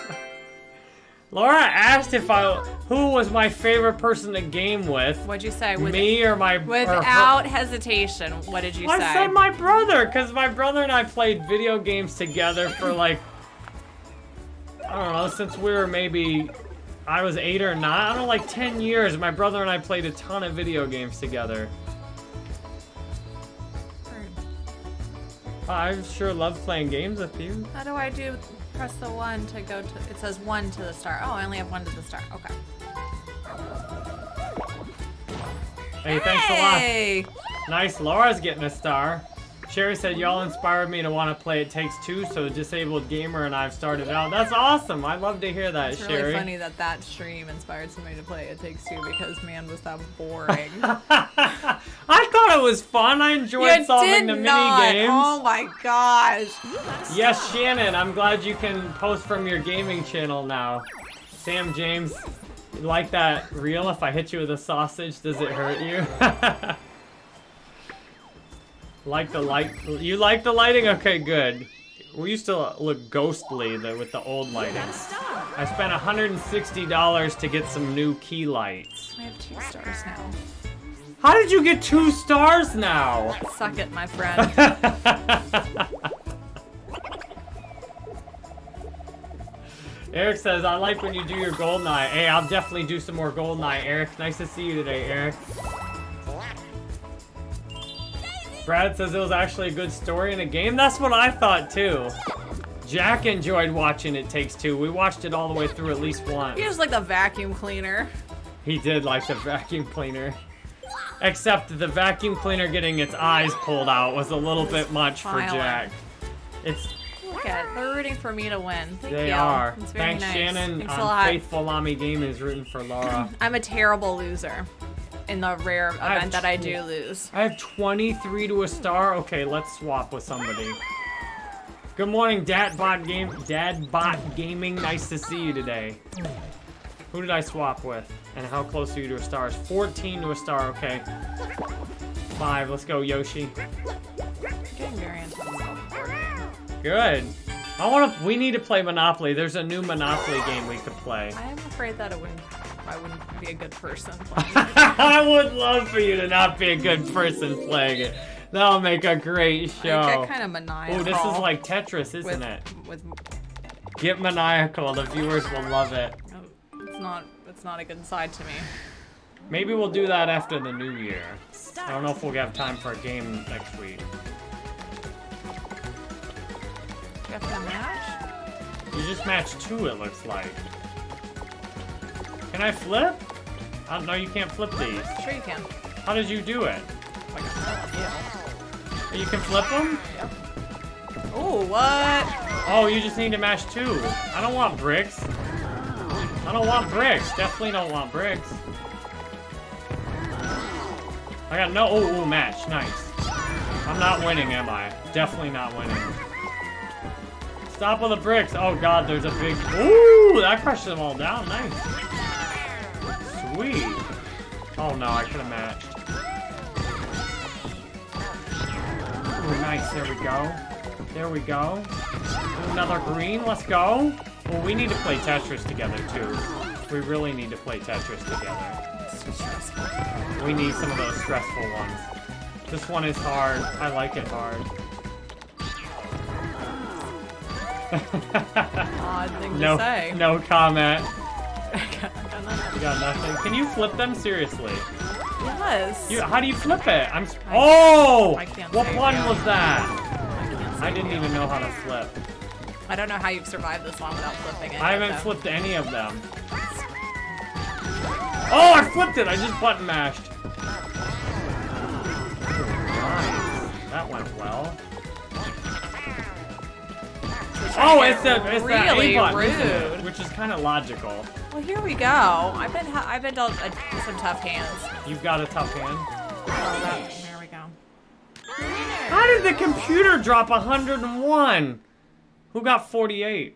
Laura asked if I who was my favorite person to game with.
What'd you say? With,
me or my or
without hesitation, what did you
I
say?
said my brother, because my brother and I played video games together for like, I don't know, since we were maybe, I was eight or nine, I don't know, like 10 years. My brother and I played a ton of video games together. I sure love playing games with you.
How do I do? Press the one to go to. It says one to the star. Oh, I only have one to the star. Okay.
Hey, thanks a lot.
Hey!
Nice, Laura's getting a star. Sherry said, y'all inspired me to want to play It Takes Two, so Disabled Gamer and I've started out. That's awesome. I love to hear that,
It's
Sherry.
really funny that that stream inspired somebody to play It Takes Two because man was that boring.
I thought it was fun. I enjoyed
you
solving the
not.
mini games.
Oh my gosh.
Yes, Shannon, I'm glad you can post from your gaming channel now. Sam James, like that reel? If I hit you with a sausage, does it hurt you? like the light? You like the lighting? Okay, good. We used to look ghostly the, with the old lighting. I spent $160 to get some new key lights.
I have two stars now.
How did you get two stars now?
Suck it, my friend.
Eric says, I like when you do your gold night. Hey, I'll definitely do some more gold night, Eric. Nice to see you today, Eric. Brad says it was actually a good story in a game. That's what I thought too. Jack enjoyed watching It Takes Two. We watched it all the way through at least once.
He was like the vacuum cleaner.
He did like the vacuum cleaner. Except the vacuum cleaner getting its eyes pulled out was a little bit much for Jack. It's
Look at it. They're rooting for me to win. Thank
they
you.
are. Thanks,
nice.
Shannon.
Thanks a lot.
Faithful Lami Game is rooting for Laura.
I'm a terrible loser in the rare
I
event that I do lose.
I have 23 to a star. Okay, let's swap with somebody. Good morning, Dadbot Game, Dadbot Gaming. Nice to see you today. Who did I swap with? And how close are you to a star? 14 to a star. Okay. Five. Let's go, Yoshi.
Getting very into this health board game.
Good. I want to. We need to play Monopoly. There's a new Monopoly game we could play.
I am afraid that it wouldn't. I wouldn't be a good person playing. it.
I would love for you to not be a good person playing it. That'll make a great
I
show.
get kind of maniacal.
Oh, this is like Tetris, isn't
with,
it?
With
Get maniacal. The viewers will love it.
Oh, it's not. It's not a good side to me.
Maybe we'll do that after the new year. I don't know if we'll have time for a game next week.
You have to match.
You just matched two, it looks like. Can I flip? Uh, no, you can't flip these.
Sure you can.
How did you do it?
Like a
You can flip them?
Oh, what?
Oh, you just need to match two. I don't want bricks. I don't want bricks. Definitely don't want bricks. I got no. Oh, oh, match. Nice. I'm not winning, am I? Definitely not winning. Stop with the bricks. Oh god, there's a big. Ooh, that crushed them all down. Nice. Sweet. Oh no, I could have matched. Ooh, nice. There we go. There we go. Another green. Let's go. Well, we need to play Tetris together too. We really need to play Tetris together.
It's too stressful.
We need some of those stressful ones. This one is hard. I like it hard.
Odd thing
no,
to say.
no comment.
I got nothing.
You got nothing. Can you flip them seriously?
Yes.
You, how do you flip it? I'm. Oh!
I can't
What one was that?
I,
I didn't
yeah.
even know how to flip.
I don't know how you've survived this long without flipping it.
I haven't
though.
flipped any of them. Oh, I flipped it! I just button mashed. Nice. That went well. Oh, it's the it's
really
the A button, isn't
rude.
which is kind of logical.
Well, here we go. I've been I've been dealt uh, some tough hands.
You've got a tough hand.
Oh, there we go.
How did the computer drop 101? Who got 48?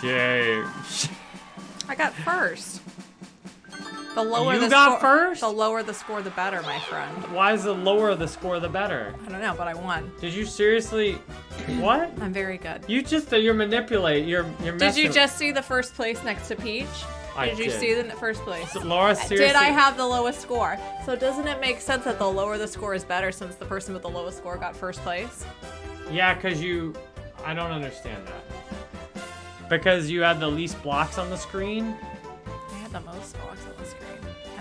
Shame.
I got first. The lower
You
the
got
score,
first?
The lower the score, the better, my friend.
Why is the lower the score, the better?
I don't know, but I won.
Did you seriously? What?
I'm very good.
You just uh, you're manipulate. You're you're
Did you just see the first place next to Peach?
I
did you
did.
see the first place?
Laura uh, seriously?
Did I have the lowest score? So doesn't it make sense that the lower the score is better since the person with the lowest score got first place?
Yeah, cause you. I don't understand that. Because you had the least blocks on the screen.
I had the most blocks on the screen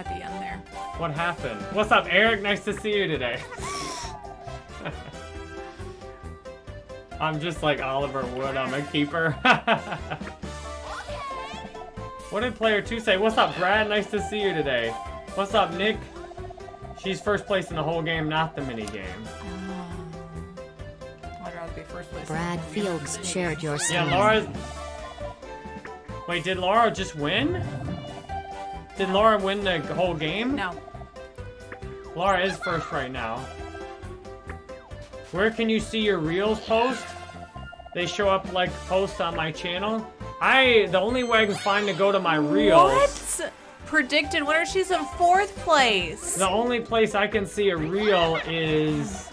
at the end there.
What happened? What's up, Eric? Nice to see you today. I'm just like Oliver Wood. I'm a keeper. what did player two say? What's up, Brad? Nice to see you today. What's up, Nick? She's first place in the whole game, not the mini game. Mm.
I'd rather be first place.
Brad Fields shared your
Yeah,
screen.
Laura. Wait, did Laura just win? Did Laura win the whole game?
No.
Laura is first right now. Where can you see your reels post? They show up like posts on my channel. I the only way I can find to go to my reels.
What? Predicted winner. She's in fourth place.
The only place I can see a reel is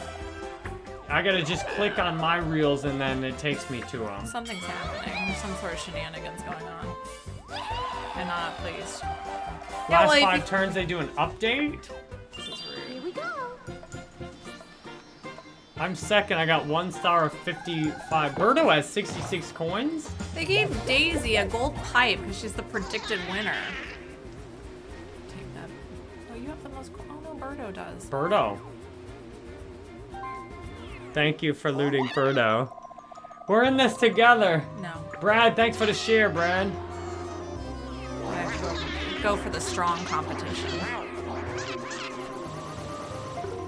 I gotta just click on my reels and then it takes me to them.
Something's happening. There's some sort of shenanigans going on. And not pleased. Yeah,
Last
well,
five turns they do an update.
This is
Here we go.
I'm second. I got one star of 55. Birdo has 66 coins.
They gave Daisy a gold pipe because she's the predicted winner. Take that. Oh, you have the most. Oh no, Birdo does.
Birdo. Thank you for looting Birdo. We're in this together.
No.
Brad, thanks for the share, Brad.
I have to go, for the strong competition.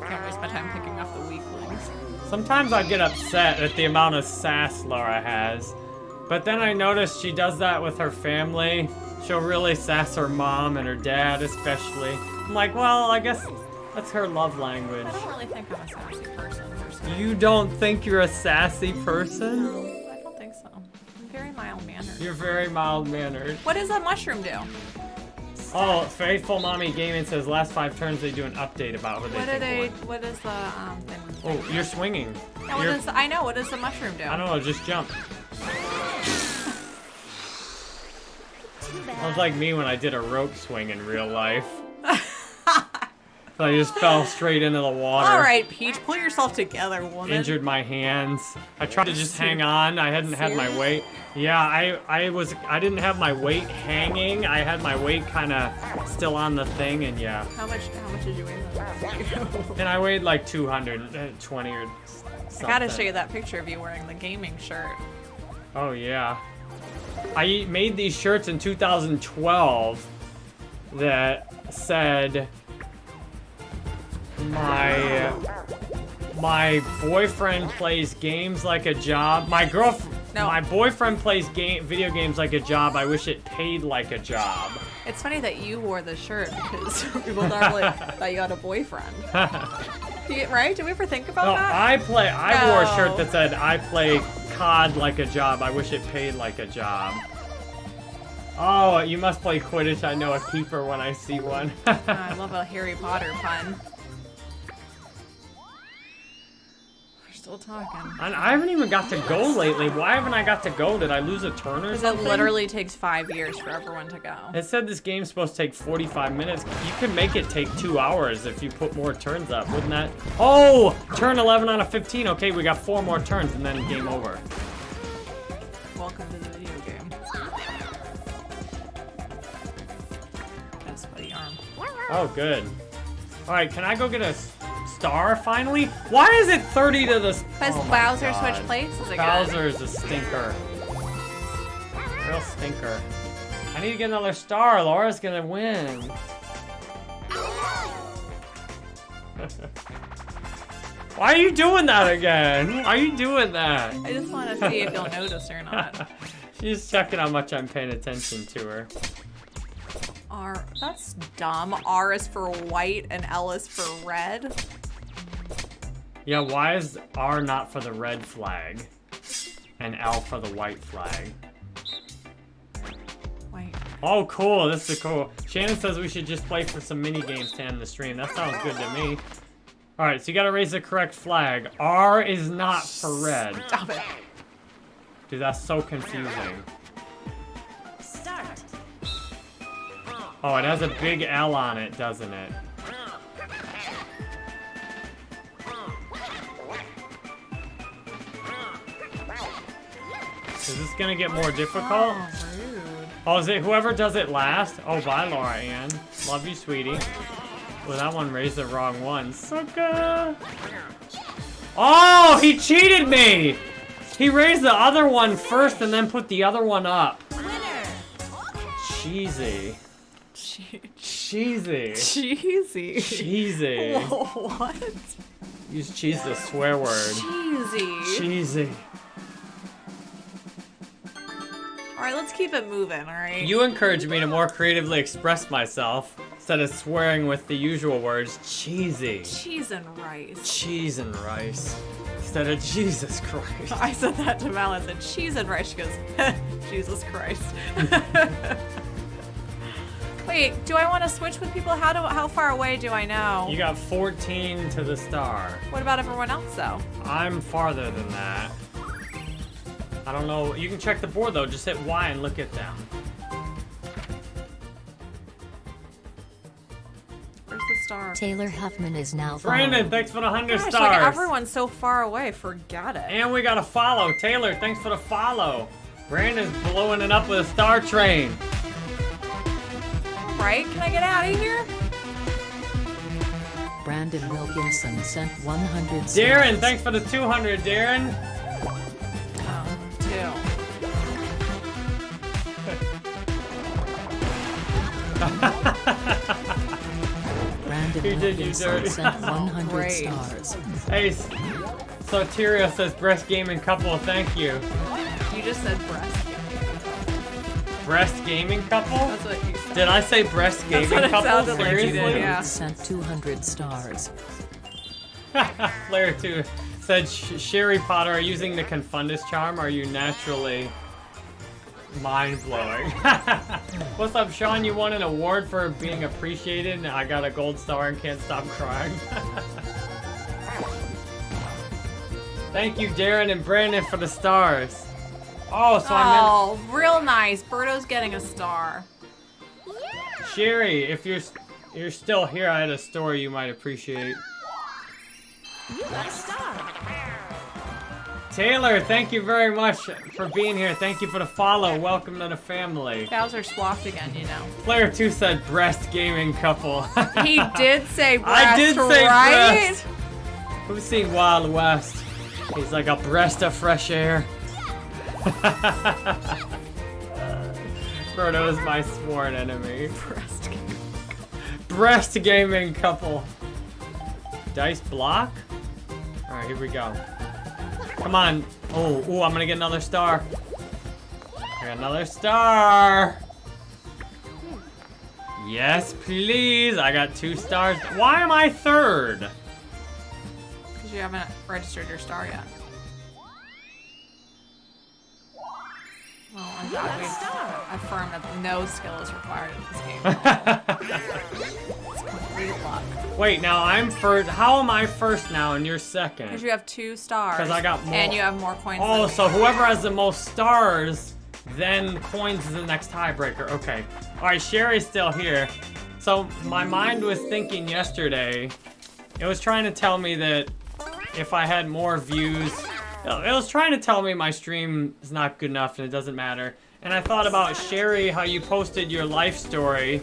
Can't waste my time picking off the weaklings.
Sometimes I get upset at the amount of sass Laura has. But then I notice she does that with her family. She'll really sass her mom and her dad, especially. I'm like, well, I guess that's her love language.
I don't really think I'm a sassy person. personally.
You don't think you're a sassy person?
No, I don't think so. I'm very mild mannered.
You're very mild mannered.
What does that mushroom do?
Oh, Faithful Mommy Gaming says last five turns they do an update about what they
What
think
they?
won.
What is the um thing?
Oh, you're swinging.
Yeah, what
You're-
does I know? What does the mushroom do?
I don't know, just jump. Sounds like me when I did a rope swing in real life. so I just fell straight into the water.
All right, Peach, pull yourself together, woman.
Injured my hands. I tried to just hang on. I hadn't had my weight. Yeah, I I was I didn't have my weight hanging. I had my weight kind of still on the thing, and yeah.
How much? How much did you weigh?
And I weighed like 220 or something.
I gotta show you that picture of you wearing the gaming shirt.
Oh yeah. I made these shirts in 2012 that said my my boyfriend plays games like a job. My girlfriend
No.
my boyfriend plays game video games like a job. I wish it paid like a job.
It's funny that you wore the shirt because people normally thought you had a boyfriend. You- right? Did we ever think about
No,
that?
I play I wore a shirt that said I play COD like a job. I wish it paid like a job. Oh, you must play Quidditch. I know a keeper when I see one.
I love a Harry Potter pun. Still talking.
And I haven't even got to go lately. Why haven't I got to go? Did I lose a turn or
Because it literally takes five years for everyone to go.
It said this game's supposed to take 45 minutes. You can make it take two hours if you put more turns up, wouldn't that? Oh, turn 11 out of 15. Okay, we got four more turns and then game over.
Welcome to the video game. A sweaty arm.
Oh, good. All right, can I go get a star finally? Why is it 30 to the? s-
Because
oh
Bowser switched places again.
Bowser is a stinker. Real stinker. I need to get another star. Laura's gonna win. Why are you doing that again? Why are you doing that?
I just want to see if you'll notice or not.
She's checking how much I'm paying attention to her.
R. That's dumb. R is for white and L is for red.
Yeah, why is R not for the red flag? And L for the white flag?
White.
Oh, cool. This is cool. Shannon says we should just play for some mini games to end the stream. That sounds good to me. All right, so you gotta raise the correct flag. R is not for red.
Stop it.
Dude, that's so confusing.
Start.
Oh, it has a big L on it, doesn't it? Is this gonna get more difficult?
Oh, rude.
Oh, is it whoever does it last? Oh, bye, Laura Ann. Love you, sweetie. Well, that one raised the wrong one. Sucker. Oh, he cheated me! He raised the other one first and then put the other one up. Cheesy.
Che-
Cheesy.
cheesy.
Cheesy.
what?
Use cheese as a swear word.
Cheesy.
Cheesy.
All right, let's keep it moving. All right.
You encourage me to more creatively express myself instead of swearing with the usual words. Cheesy.
cheese and rice.
Cheese and rice. Instead of Jesus Christ.
I said that to Mal. I said cheese and rice. She goes, Jesus Christ. Wait, do I want to switch with people? How do how far away do I know?
You got 14 to the star.
What about everyone else though?
I'm farther than that. I don't know. You can check the board though. Just hit Y and look at them.
Where's the star?
Taylor Huffman is now
Brandon,
followed.
thanks for the 100
Gosh,
stars.
like everyone's so far away. Forget it.
And we got a follow. Taylor, thanks for the follow. Brandon's blowing it up with a star train.
Right? Can I get out of here?
Brandon Wilkinson sent 100 stars.
Darren, thanks for the 200, Darren.
Brandon
He did you
Wilkinson
dirty.
sent 100
Great.
stars.
Hey, S- Soterio says breast gaming couple. Thank you.
You just said breast.
Breast gaming couple?
That's what you said.
Did I say breast gaming
what it
couple?
sounded like did, yeah.
Sent 200 stars.
Player 2 said, "Sh- Sherry Potter, are you using the Confundus charm? Are you naturally mind blowing? What's up, Sean? You won an award for being appreciated, and I got a gold star and can't stop crying. Thank you, Darren and Brandon, for the stars. Oh, so I'm
Oh, real nice. Birdo's getting a star.
meant Sherry. If you're you're still here, I had a story you might appreciate.
You got a star.
Taylor, thank you very much for being here. Thank you for the follow. Welcome to the family.
Bowser swapped again, you know.
Player 2 said breast gaming couple.
He did say breast,
I did say
right?
breast. Who's seen Wild West? He's like a breast of fresh air. Frodo is my sworn enemy.
Breast.
Breast gaming couple. Dice block? Alright, here we go. Come on. Oh, ooh, I'm gonna get another star. I got another star. Yes, please. I got two stars. Why am I third?
Because you haven't registered your star yet. Well, in fact, we've affirmed that no skill is required in this game.
Wait, now I'm first. How am I first now and you're second?
Because you have two stars.
'Cause I got more.
And you have more coins
Oh, so whoever has the most stars, then coins is the next tiebreaker. Okay. All right, Sherry's still here. So my mind was thinking yesterday, it was trying to tell me that if I had more views, oh, it was trying to tell me my stream is not good enough and it doesn't matter. And I thought about Sherry, how you posted your life story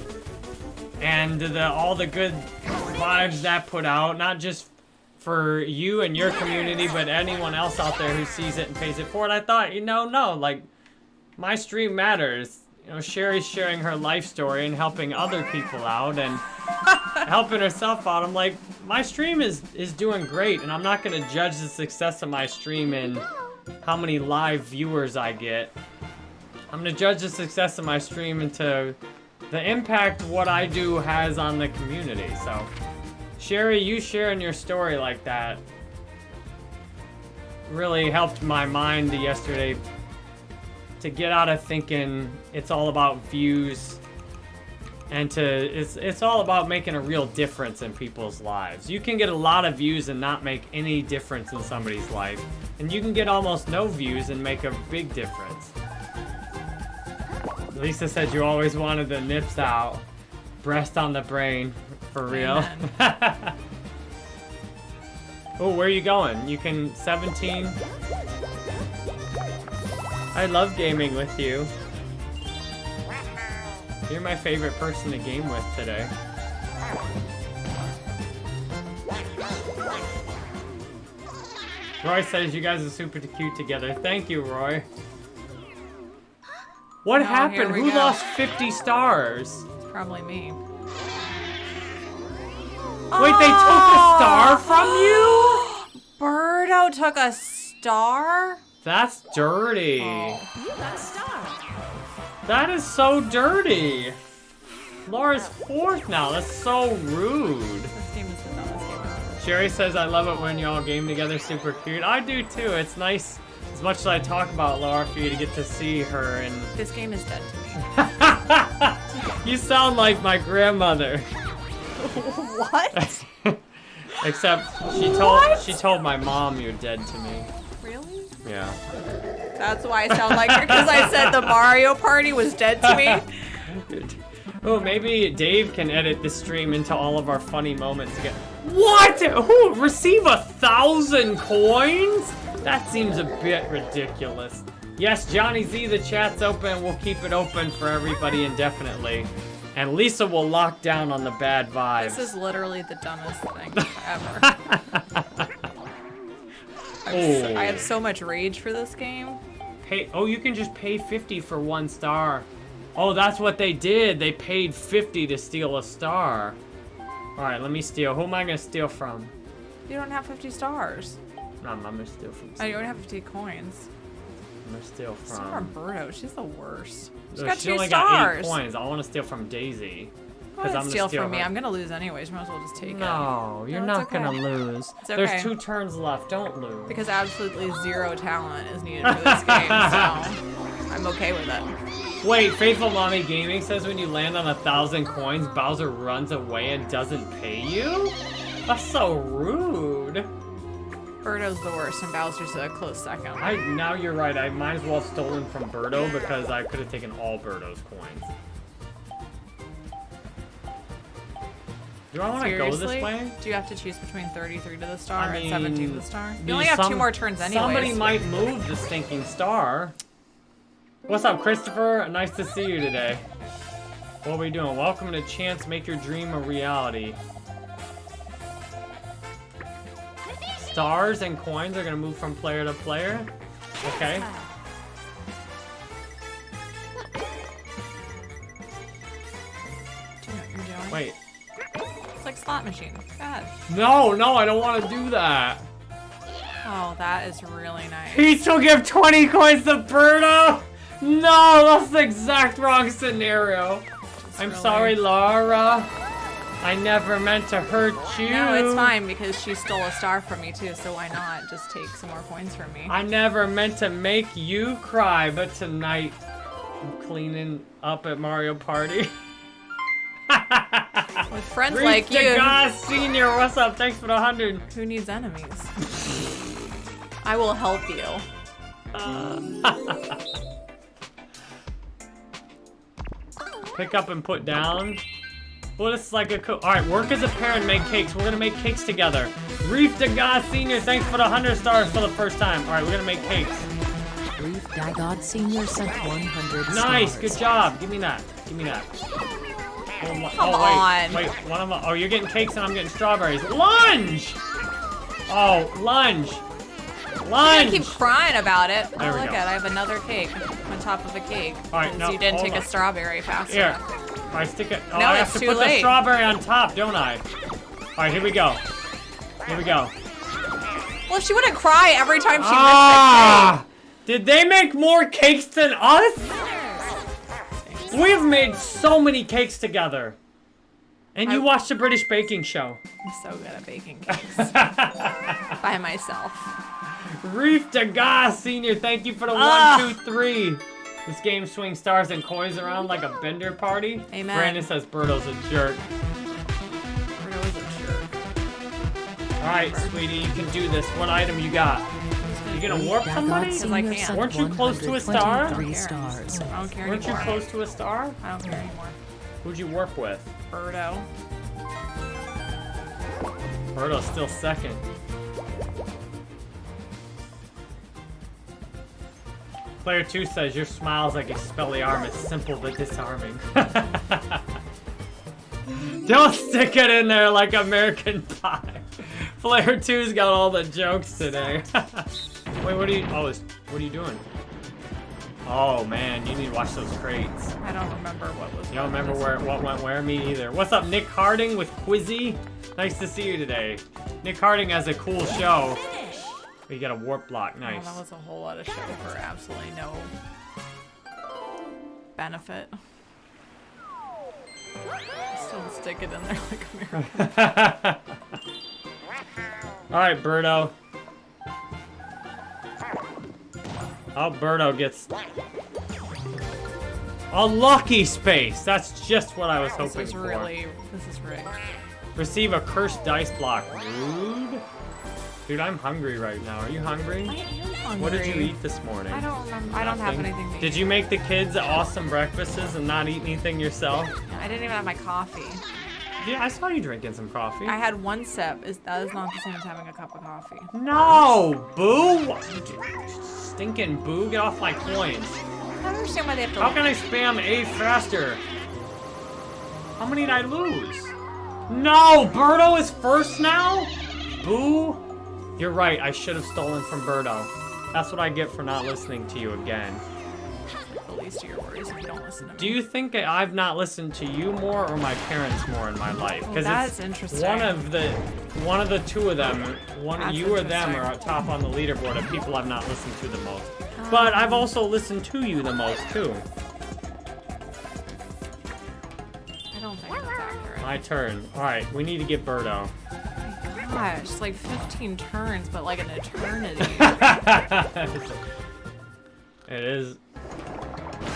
and the all the good vibes that put out, not just for you and your community, but anyone else out there who sees it and pays it forward. I thought, you know, no, like my stream matters. you know, Sherry's sharing her life story and helping other people out and helping herself out. I'm like, my stream is is doing great, and I'm not gonna judge the success of my stream in how many live viewers I get. I'm gonna judge the success of my stream into the impact what I do has on the community. So, Sherry, you sharing your story like that really helped my mind yesterday to get out of thinking it's all about views and to it's it's all about making a real difference in people's lives. You can get a lot of views and not make any difference in somebody's life, and you can get almost no views and make a big difference. Lisa said you always wanted the nips out, breast on the brain, for real. oh, where are you going? You can 17. I love gaming with you. You're my favorite person to game with today. Roy says you guys are super cute together. Thank you, Roy. What
Oh,
happened? Who
go.
lost 50 stars?
Probably me.
Wait, they took a star oh! from you?
Birdo took a star?
That's dirty.
Oh.
You got a star.
That is so dirty. Laura's fourth now. That's so rude.
This game is the dumbest game ever.
Sherry says, I love it when y'all game together. Super cute. I do too. It's nice, as much as I talk about Laura, for you to get to see her. And
This game is dead to me.
you sound like my grandmother.
what?
Except she told she told my mom you're dead to me.
Really?
Yeah.
That's why I sound like her, because I said the Mario Party was dead to me.
Oh, maybe Dave can edit the stream into all of our funny moments again. What? Who receive a thousand coins? That seems a bit ridiculous. Yes, Johnny Z, the chat's open. We'll keep it open for everybody indefinitely. And Lisa will lock down on the bad vibes.
This is literally the dumbest thing ever.
oh.
I have so much rage for this game.
Pay, oh, you can just pay 50 for one star. Oh, that's what they did. They paid 50 to steal a star. All right, let me steal. Who am I gonna steal from?
You don't have 50 stars.
No, I'm gonna steal from.
Oh, you don't have 50 coins.
I'm gonna steal
Steal from
from.
Birdo. She's the worst. She's
Ugh,
got
she
two
only got eight coins. I want to steal from Daisy.
Go
'Cause
ahead,
I'm gonna
steal
steal
from me. I'm gonna lose anyways. Might as well just take it.
No, you're not
it's
gonna lose.
It's
There's two turns left. Don't lose.
Because absolutely zero talent is needed for this game, so I'm okay with it.
Wait, Faithful Mommy Gaming says when you land on a thousand coins, Bowser runs away and doesn't pay you? That's so rude.
Birdo's the worst, and Bowser's a close second.
I now you're right. I might as well have stolen from Birdo because I could have taken all Birdo's coins. Do I want to go this way?
Do you have to choose between 33 to the star
I
and 17 to the star? You only have two more turns anyways.
Somebody might move the stinking star. What's up, Christopher? Nice to see you today. What are we doing? Welcome to Chance Make Your Dream a Reality. Stars and coins are gonna move from player to player. Okay.
Do you know what you're doing?
Wait.
It's like slot machine. Go ahead.
No, no, I don't want to do that.
Oh, that is really nice.
He still give 20 coins to Birdo. No, that's the exact wrong scenario.
It's
I'm
really-
sorry, Laura. I never meant to hurt you.
No, it's fine because she stole a star from me too, so why not just take some more coins from me?
I never meant to make you cry, but tonight I'm cleaning up at Mario Party.
With friends
Reach
like
the
you,
God Senior, what's up? Thanks for the hundred.
who needs enemies? I will help you.
Pick up and put down. Well, this is like a co- All right, work as a pair and make cakes. We're gonna make cakes together. Reef Dagod Senior, thanks for the hundred stars for the first time. All right, we're gonna make cakes.
Reef Dagod Senior sent 100
Nice,
stars.
good job. Give me that. Give me that. Oh, my-
Come
oh, wait,
on.
Wait, one of my, oh, you're getting cakes and I'm getting strawberries. Lunge! Oh, lunge. Lunge.
I keep crying about it.
There
oh,
we
look
go.
at I have another cake. On top of a cake.
All right, no,
you didn't
hold
take
on.
a strawberry fast
Here.
enough.
Right, stick it. Oh,
No,
I have to put the strawberry on top, don't I? All right, here we go. Here we go.
Well, she wouldn't cry every time she
Ah! Did they make more cakes than us? We've made so many cakes together. And you
I-
watched the British baking show.
missed. I'm so good at baking cakes by myself.
Reef Degas Senior, thank you for the
Ah.
one, two, three. This game swings stars and coins around like a bender party.
Amen.
Brandon says Birdo's a jerk.
Bruno is a jerk.
All right, sweetie, you can do this. What item you got? You gonna warp somebody?
Because I can't.
Weren't you close to a star?
Three
care.
stars.
I don't care
Weren't you close to a star?
I don't care anymore.
Who'd you work with?
Birdo.
Birdo's still second. Player 2 says, your smile's like Expelliarmus, simple but disarming. Don't stick it in there like American Pie. Player 2's got all the jokes today. Wait, what are you, oh, is, what are you doing? Oh man, you need to watch those crates.
I don't remember what was.
You don't remember where what went where? Me either. What's up, Nick Harding with Quizzy? Nice to see you today. Nick Harding has a cool show. You got a warp block,
Oh,
nice.
that was a whole lot of show for absolutely no benefit. Still stick it in there like American.
All right, Birdo. Oh, Birdo gets a lucky space. That's just what I was hoping for.
This is really. This is rigged.
Receive a cursed dice block. Rude. Dude, I'm hungry right now. Are you hungry?
I am hungry.
What did you eat this morning?
I don't remember. I don't have anything to
Did you make the kids awesome breakfasts and not eat anything yourself?
I didn't even have my coffee.
Yeah, I saw you drinking some coffee.
I had one sip. Is that is not the same as having a cup of coffee?
No, Boo! Stinking Boo, get off my coins.
I don't understand why they have to.
How can I spam A faster? How many did I lose? No, Birdo is first now? Boo! You're right, I should have stolen from Birdo. That's what I get for not listening to you again.
the least your worries if you don't listen to me.
Do you think I've not listened to you more or my parents more in my life? Because
that's
it's
interesting.
one of the one of the two of them, one
That's
you or them are top on the leaderboard of people I've not listened to the most.
Um,
But I've also listened to you the most too.
I don't think that's accurate.
My turn. All right, we need to get Birdo.
Gosh, it's like 15 turns, but like an eternity.
it is.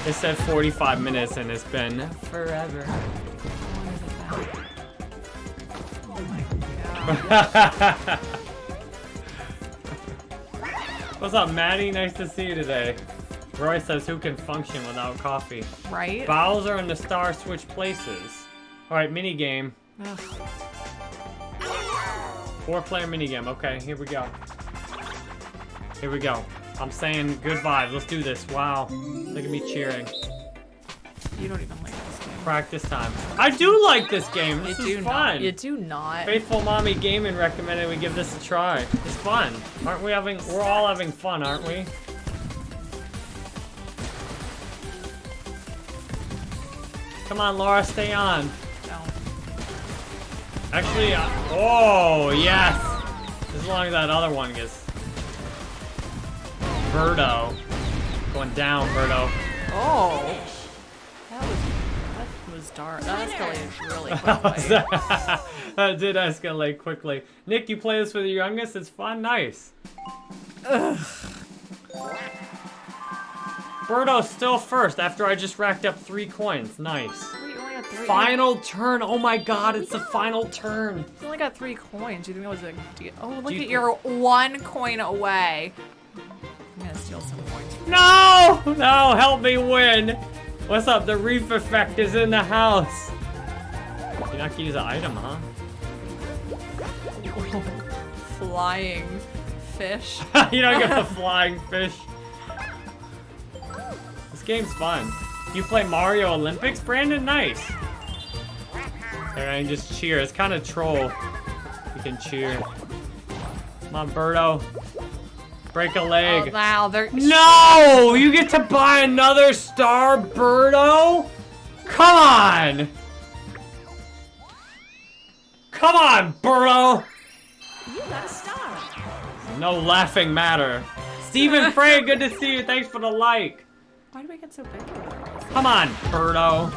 It said 45 minutes and it's been forever.
How it been? Oh my god.
What's up, Maddie? Nice to see you today. Roy says, who can function without coffee?
Right?
Bowser and the star switch places. Alright, minigame.
Ugh.
Four player minigame. Okay, here we go. Here we go. I'm saying good vibes. Let's do this. Wow. Look at me cheering.
You don't even like this game.
Practice time. I do like this game.
You
This
do
is
not.
fun.
You do not.
Faithful Mommy Gaming recommended we give this a try. It's fun. Aren't we having, we're all having fun, aren't we? Come on, Laura, stay on.
No.
Actually, uh, oh, yes. As long as that other one gets... Birdo. Going down, Birdo.
Oh. That was that was dark. That escalated really quickly.
that did escalate quickly. Nick, you play this with your youngest? It's fun? Nice. Birdo's still first after I just racked up three coins. Nice.
Wait, you only got three.
Final turn. Oh my god, it's the final turn.
You only got three coins. You think that was a deal? Oh, look
you
at your one coin away. I'm gonna steal some coins.
No! No, help me win. What's up? The reef effect is in the house. You're not gonna use an item, huh?
Flying fish.
you don't get the flying fish. This game's fun. You play Mario Olympics, Brandon? Nice. There, I can just cheer. It's kind of troll. You can cheer. Come on, Birdo. Break a
Oh,
leg.
wow, they're
No! You get to buy another star, Birdo? Come on! Come on, Birdo!
You got a star.
No laughing matter. Stephen Frey, good to see you. Thanks for the like.
Why do we get so big?
Come on, Birdo.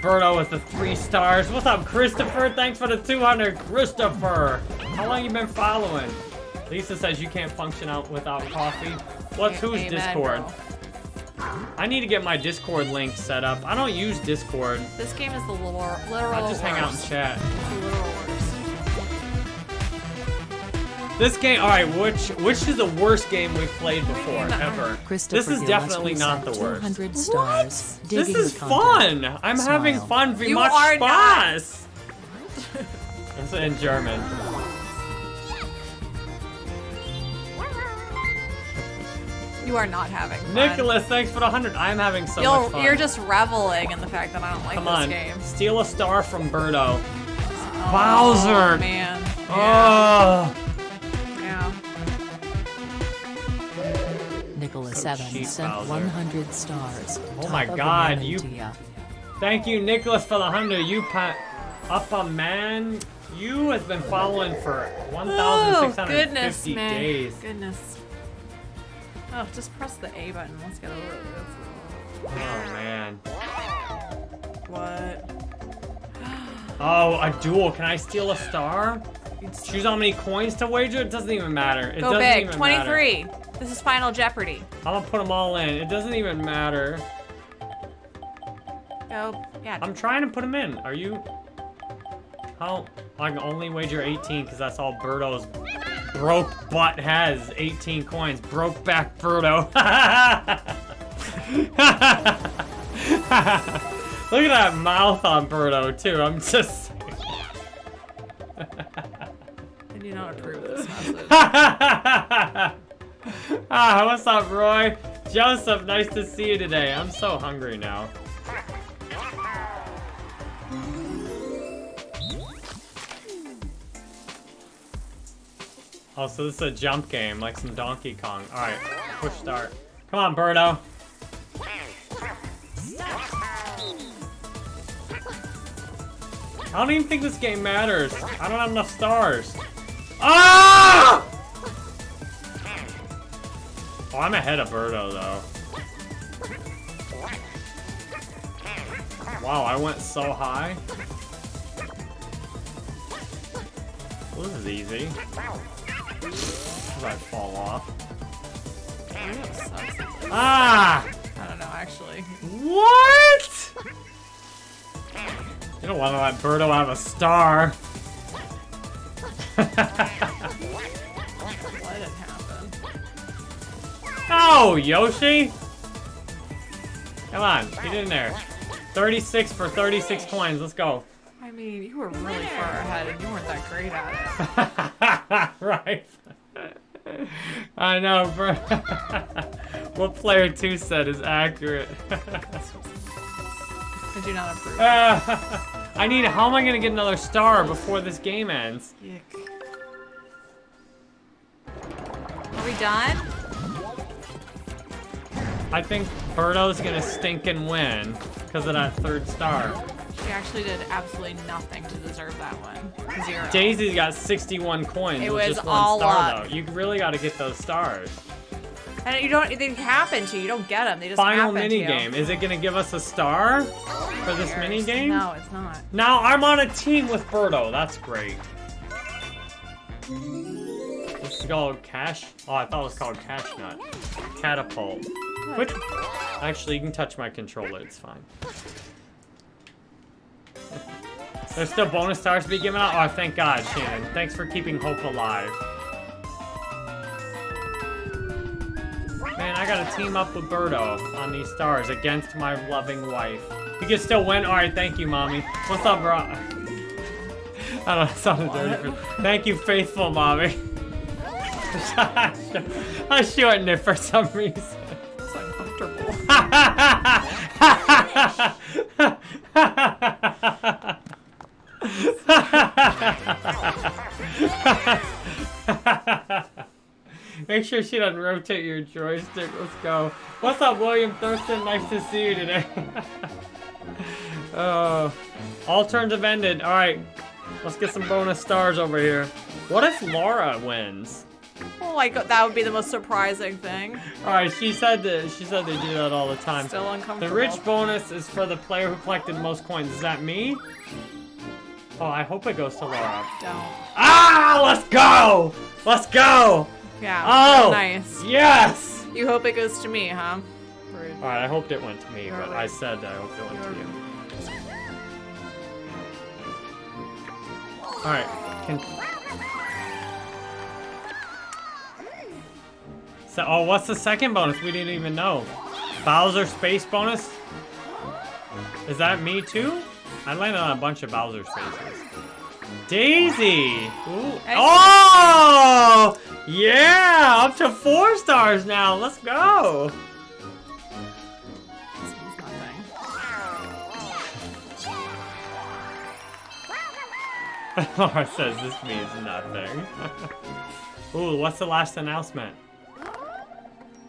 Birdo with the three stars. What's up, Christopher? Thanks for the 200, Christopher. How long you been following? Lisa says you can't function out without coffee. What's who's
Amen,
Discord?
bro.
I need to get my Discord link set up. I don't use Discord.
This game is the literal, literal
I just hang out in
worst.
chat. This game, all right. Which which is the worst game we've played before
uh-uh.
ever?
Christopher
This is definitely not the worst.
200 stars.
This is
content.
fun. I'm having
Smile.
fun. Wie
You
macht
are not.
Spaß? It's in German.
You are not having fun.
Nicholas, thanks for the hundred. I'm having so
You'll,
much fun.
You're just reveling in the fact that I don't like
Come
this
on,
game.
steal a star from Birdo.
Oh,
Bowser.
man. Yeah.
Oh,
Nicholas
So
Evans
cheap,
sent
Bowser.
100 stars.
Oh my God, you-
to
thank you, Nicholas, for the hundred. You pa- up a man. You has been following for
Oh,
1,650
goodness, man.
days.
Goodness. Oh, just press the A button. Let's get over this.
Oh man.
What?
Oh, a duel. Can I steal a star? Choose how many coins to wager. It doesn't even matter. It
Go
doesn't
big.
even matter.
23. This is Final Jeopardy.
I'm gonna put them all in. It doesn't even matter.
Go. Yeah.
I'm trying to put them in. Are you? How? I can only wager 18 because that's all Birdo's broke butt has. 18 coins. Broke back Birdo. Look at that mouth on Birdo too. I'm just. saying.
I do not approve this message.
ah, what's up, Roy? Joseph, nice to see you today. I'm so hungry now. Oh, so this is a jump game, like some Donkey Kong. Alright, push start. Come on, Birdo. I don't even think this game matters. I don't have enough stars. Ah! Oh, I'm ahead of Birdo, though. Wow, I went so high. Well, this is easy. If I fall off. Ah!
I don't know, actually.
What? You don't want to let Birdo have a star. Oh, Yoshi! Come on, get in there. 36 for 36 coins, let's go.
I mean, you were really far ahead and you weren't that great at it.
right. I know, bro. what player 2 said is accurate.
I do not approve.
I need, how am I gonna get another star before this game ends?
Yuck. Are we done?
I think Birdo's gonna stink and win because of that third star.
She actually did absolutely nothing to deserve that one. Zero.
Daisy's got 61 coins
It was
just one
all
star
luck.
though. You really gotta get those stars.
And you don't. They happen to. You You don't get them. They just
Final
happen
mini
to.
game. Is it gonna give us a star for this mini game?
No, it's not.
Now I'm on a team with Birdo. That's great. This is called Cash. Oh, I thought it was called Cash Nut. Catapult. Quit. Actually, you can touch my controller. It's fine. There's still bonus stars to be given out. Oh, thank God, Shannon. Thanks for keeping hope alive. Man, I gotta team up with Birdo on these stars against my loving wife. You can still win? Alright, thank you, mommy. What's up, bro? I don't know, it sounded dirty. Thank you, faithful mommy. I shortened it for some reason. Make sure she doesn't rotate your joystick. Let's go. What's up, William Thurston? Nice to see you today. oh, all turns have ended. All right, let's get some bonus stars over here. What if Laura wins?
Oh my god, that would be the most surprising thing.
All right, she said that she said they do that all the time.
Still uncomfortable.
The rich bonus is for the player who collected most coins. Is that me? Oh, I hope it goes to Laura.
Don't.
Ah, let's go! Let's go!
Yeah.
Oh!
Nice.
Yes!
You hope it goes to me, huh?
Alright, I hoped it went to me,
You're
but
right.
I said that I hoped it went to
You're
you. Alright, can... So, oh, what's the second bonus? We didn't even know. Bowser space bonus? Is that me too? I landed on a bunch of Bowser spaces. Daisy! Ooh. Oh! Yeah! Up to four stars now. Let's go!
This means nothing.
Laura says this means nothing. Ooh, what's the last announcement?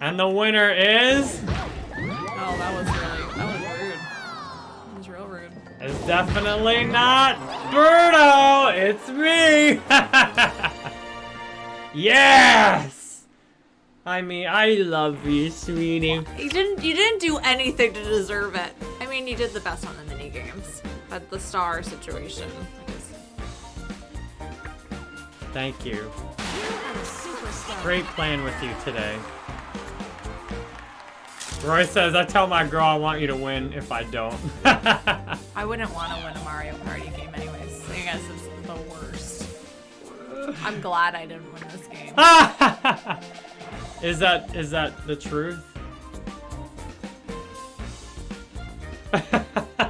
And the winner is...
Oh, that was really, that was rude. That was real rude.
It's definitely not Birdo! It's me! yes! I mean, I love you, sweetie.
You didn't, you didn't do anything to deserve it. I mean, you did the best on the mini games, but the star situation.
Thank you. You are super scared. Great playing with you today. Roy says, I tell my girl I want you to win if I don't.
I wouldn't want to win a Mario Party game anyways. I guess it's the worst. I'm glad I didn't win this game.
is that is that the truth?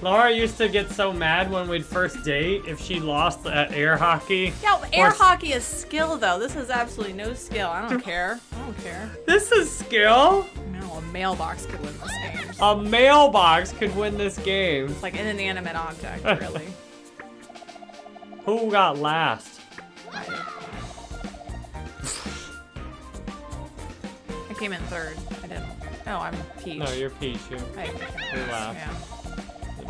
Laura used to get so mad when we'd first date if she lost at air hockey.
Yeah, air hockey is skill though. This is absolutely no skill. I don't care. I don't care.
This is skill.
No, a mailbox could win this game.
A mailbox could win this game.
It's like an inanimate object, really.
Who got last?
I, came in third. I didn't. Oh, I'm Peach.
No, you're Peach. You.
I,
You're last.
Yeah.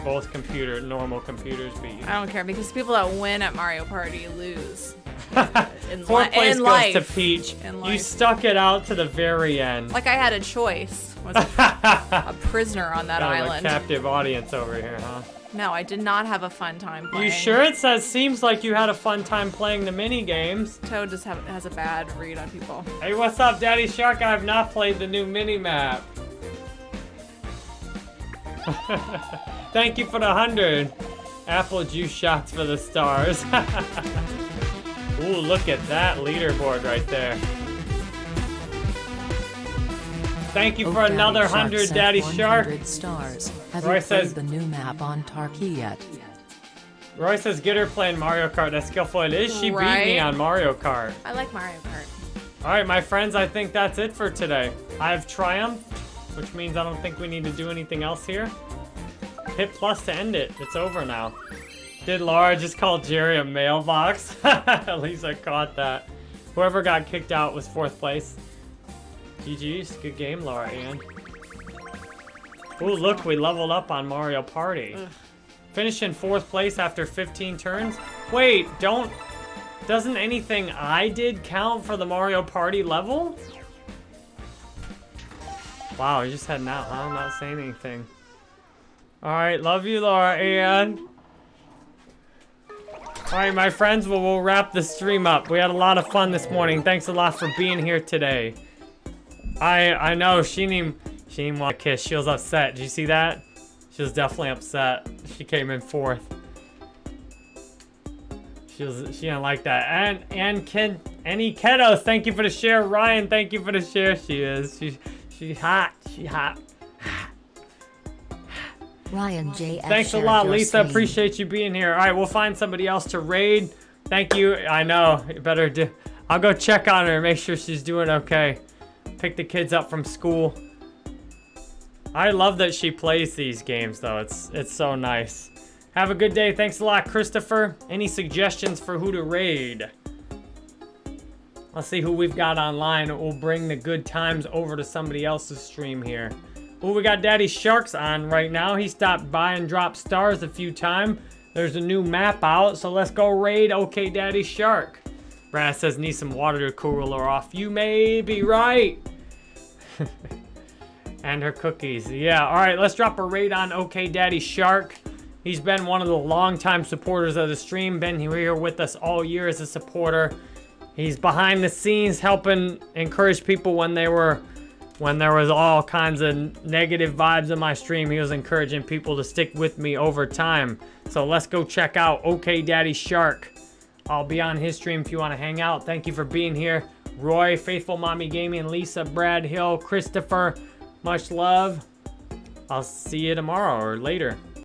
Both computer, normal computers beat you.
I don't care because people that win at Mario Party lose. In,
Fourth place
in
goes
life.
to Peach.
In
You stuck it out to the very end.
Like I had a choice. Was a, a prisoner on that
Kind of a
island.
captive audience over here, huh?
No, I did not have a fun time playing.
You sure it says seems like you had a fun time playing the mini games.
Toad just have, has a bad read on people.
Hey, what's up, Daddy Shark? I have not played the new mini map. Thank you for the hundred. Apple juice shots for the stars. Ooh, look at that leaderboard right there. Thank you
Oh,
for
Daddy
another
Shark
hundred,
sent
Daddy
100
Shark.
stars. Have
Roy
you played
says-
the new map on Tarky yet?
Roy says, get her playing Mario Kart. That's skillful. It is. She beat me on Mario Kart.
I like Mario Kart.
All right, my friends, I think that's it for today. I have triumphed, which means I don't think we need to do anything else here. Hit plus to end it. It's over now. Did Laura just call Jerry a mailbox? At least I caught that. Whoever got kicked out was fourth place. GG's. Good game, Laura Ann. Ooh, look, we leveled up on Mario Party. Finish in fourth place after 15 turns? Wait, don't... Doesn't anything I did count for the Mario Party level? Wow, you're just heading out, huh? I'm not saying anything. Alright, love you, Laura Ann. Alright, my friends, well, we'll wrap the stream up. We had a lot of fun this morning. Thanks a lot for being here today. I I know, she didn't, she didn't want a kiss. She was upset. Did you see that? She was definitely upset. She came in fourth. She was she didn't like that. And and kid any kiddos, thank you for the share. Ryan, thank you for the share. She is. She she hot. She hot.
Ryan J.
Thanks a lot, Lisa. Appreciate you being here. All right, we'll find somebody else to raid. Thank you. I know. You better do. I'll go check on her, make sure she's doing okay. Pick the kids up from school. I love that she plays these games, though. It's it's so nice. Have a good day. Thanks a lot, Christopher. Any suggestions for who to raid? Let's see who we've got online. We'll bring the good times over to somebody else's stream here. Oh, we got Daddy Sharks on right now. He stopped by and dropped stars a few times. There's a new map out, so let's go raid OK Daddy Shark. Brad says need some water to cool her off. You may be right. and her cookies. Yeah, all right, let's drop a raid on OK Daddy Shark. He's been one of the longtime supporters of the stream, been here with us all year as a supporter. He's behind the scenes helping encourage people when they were when there was all kinds of negative vibes in my stream, he was encouraging people to stick with me over time. So let's go check out OK Daddy Shark. I'll be on his stream if you want to hang out. Thank you for being here. Roy, Faithful Mommy Gaming, Lisa, Brad Hill, Christopher, much love. I'll see you tomorrow or later.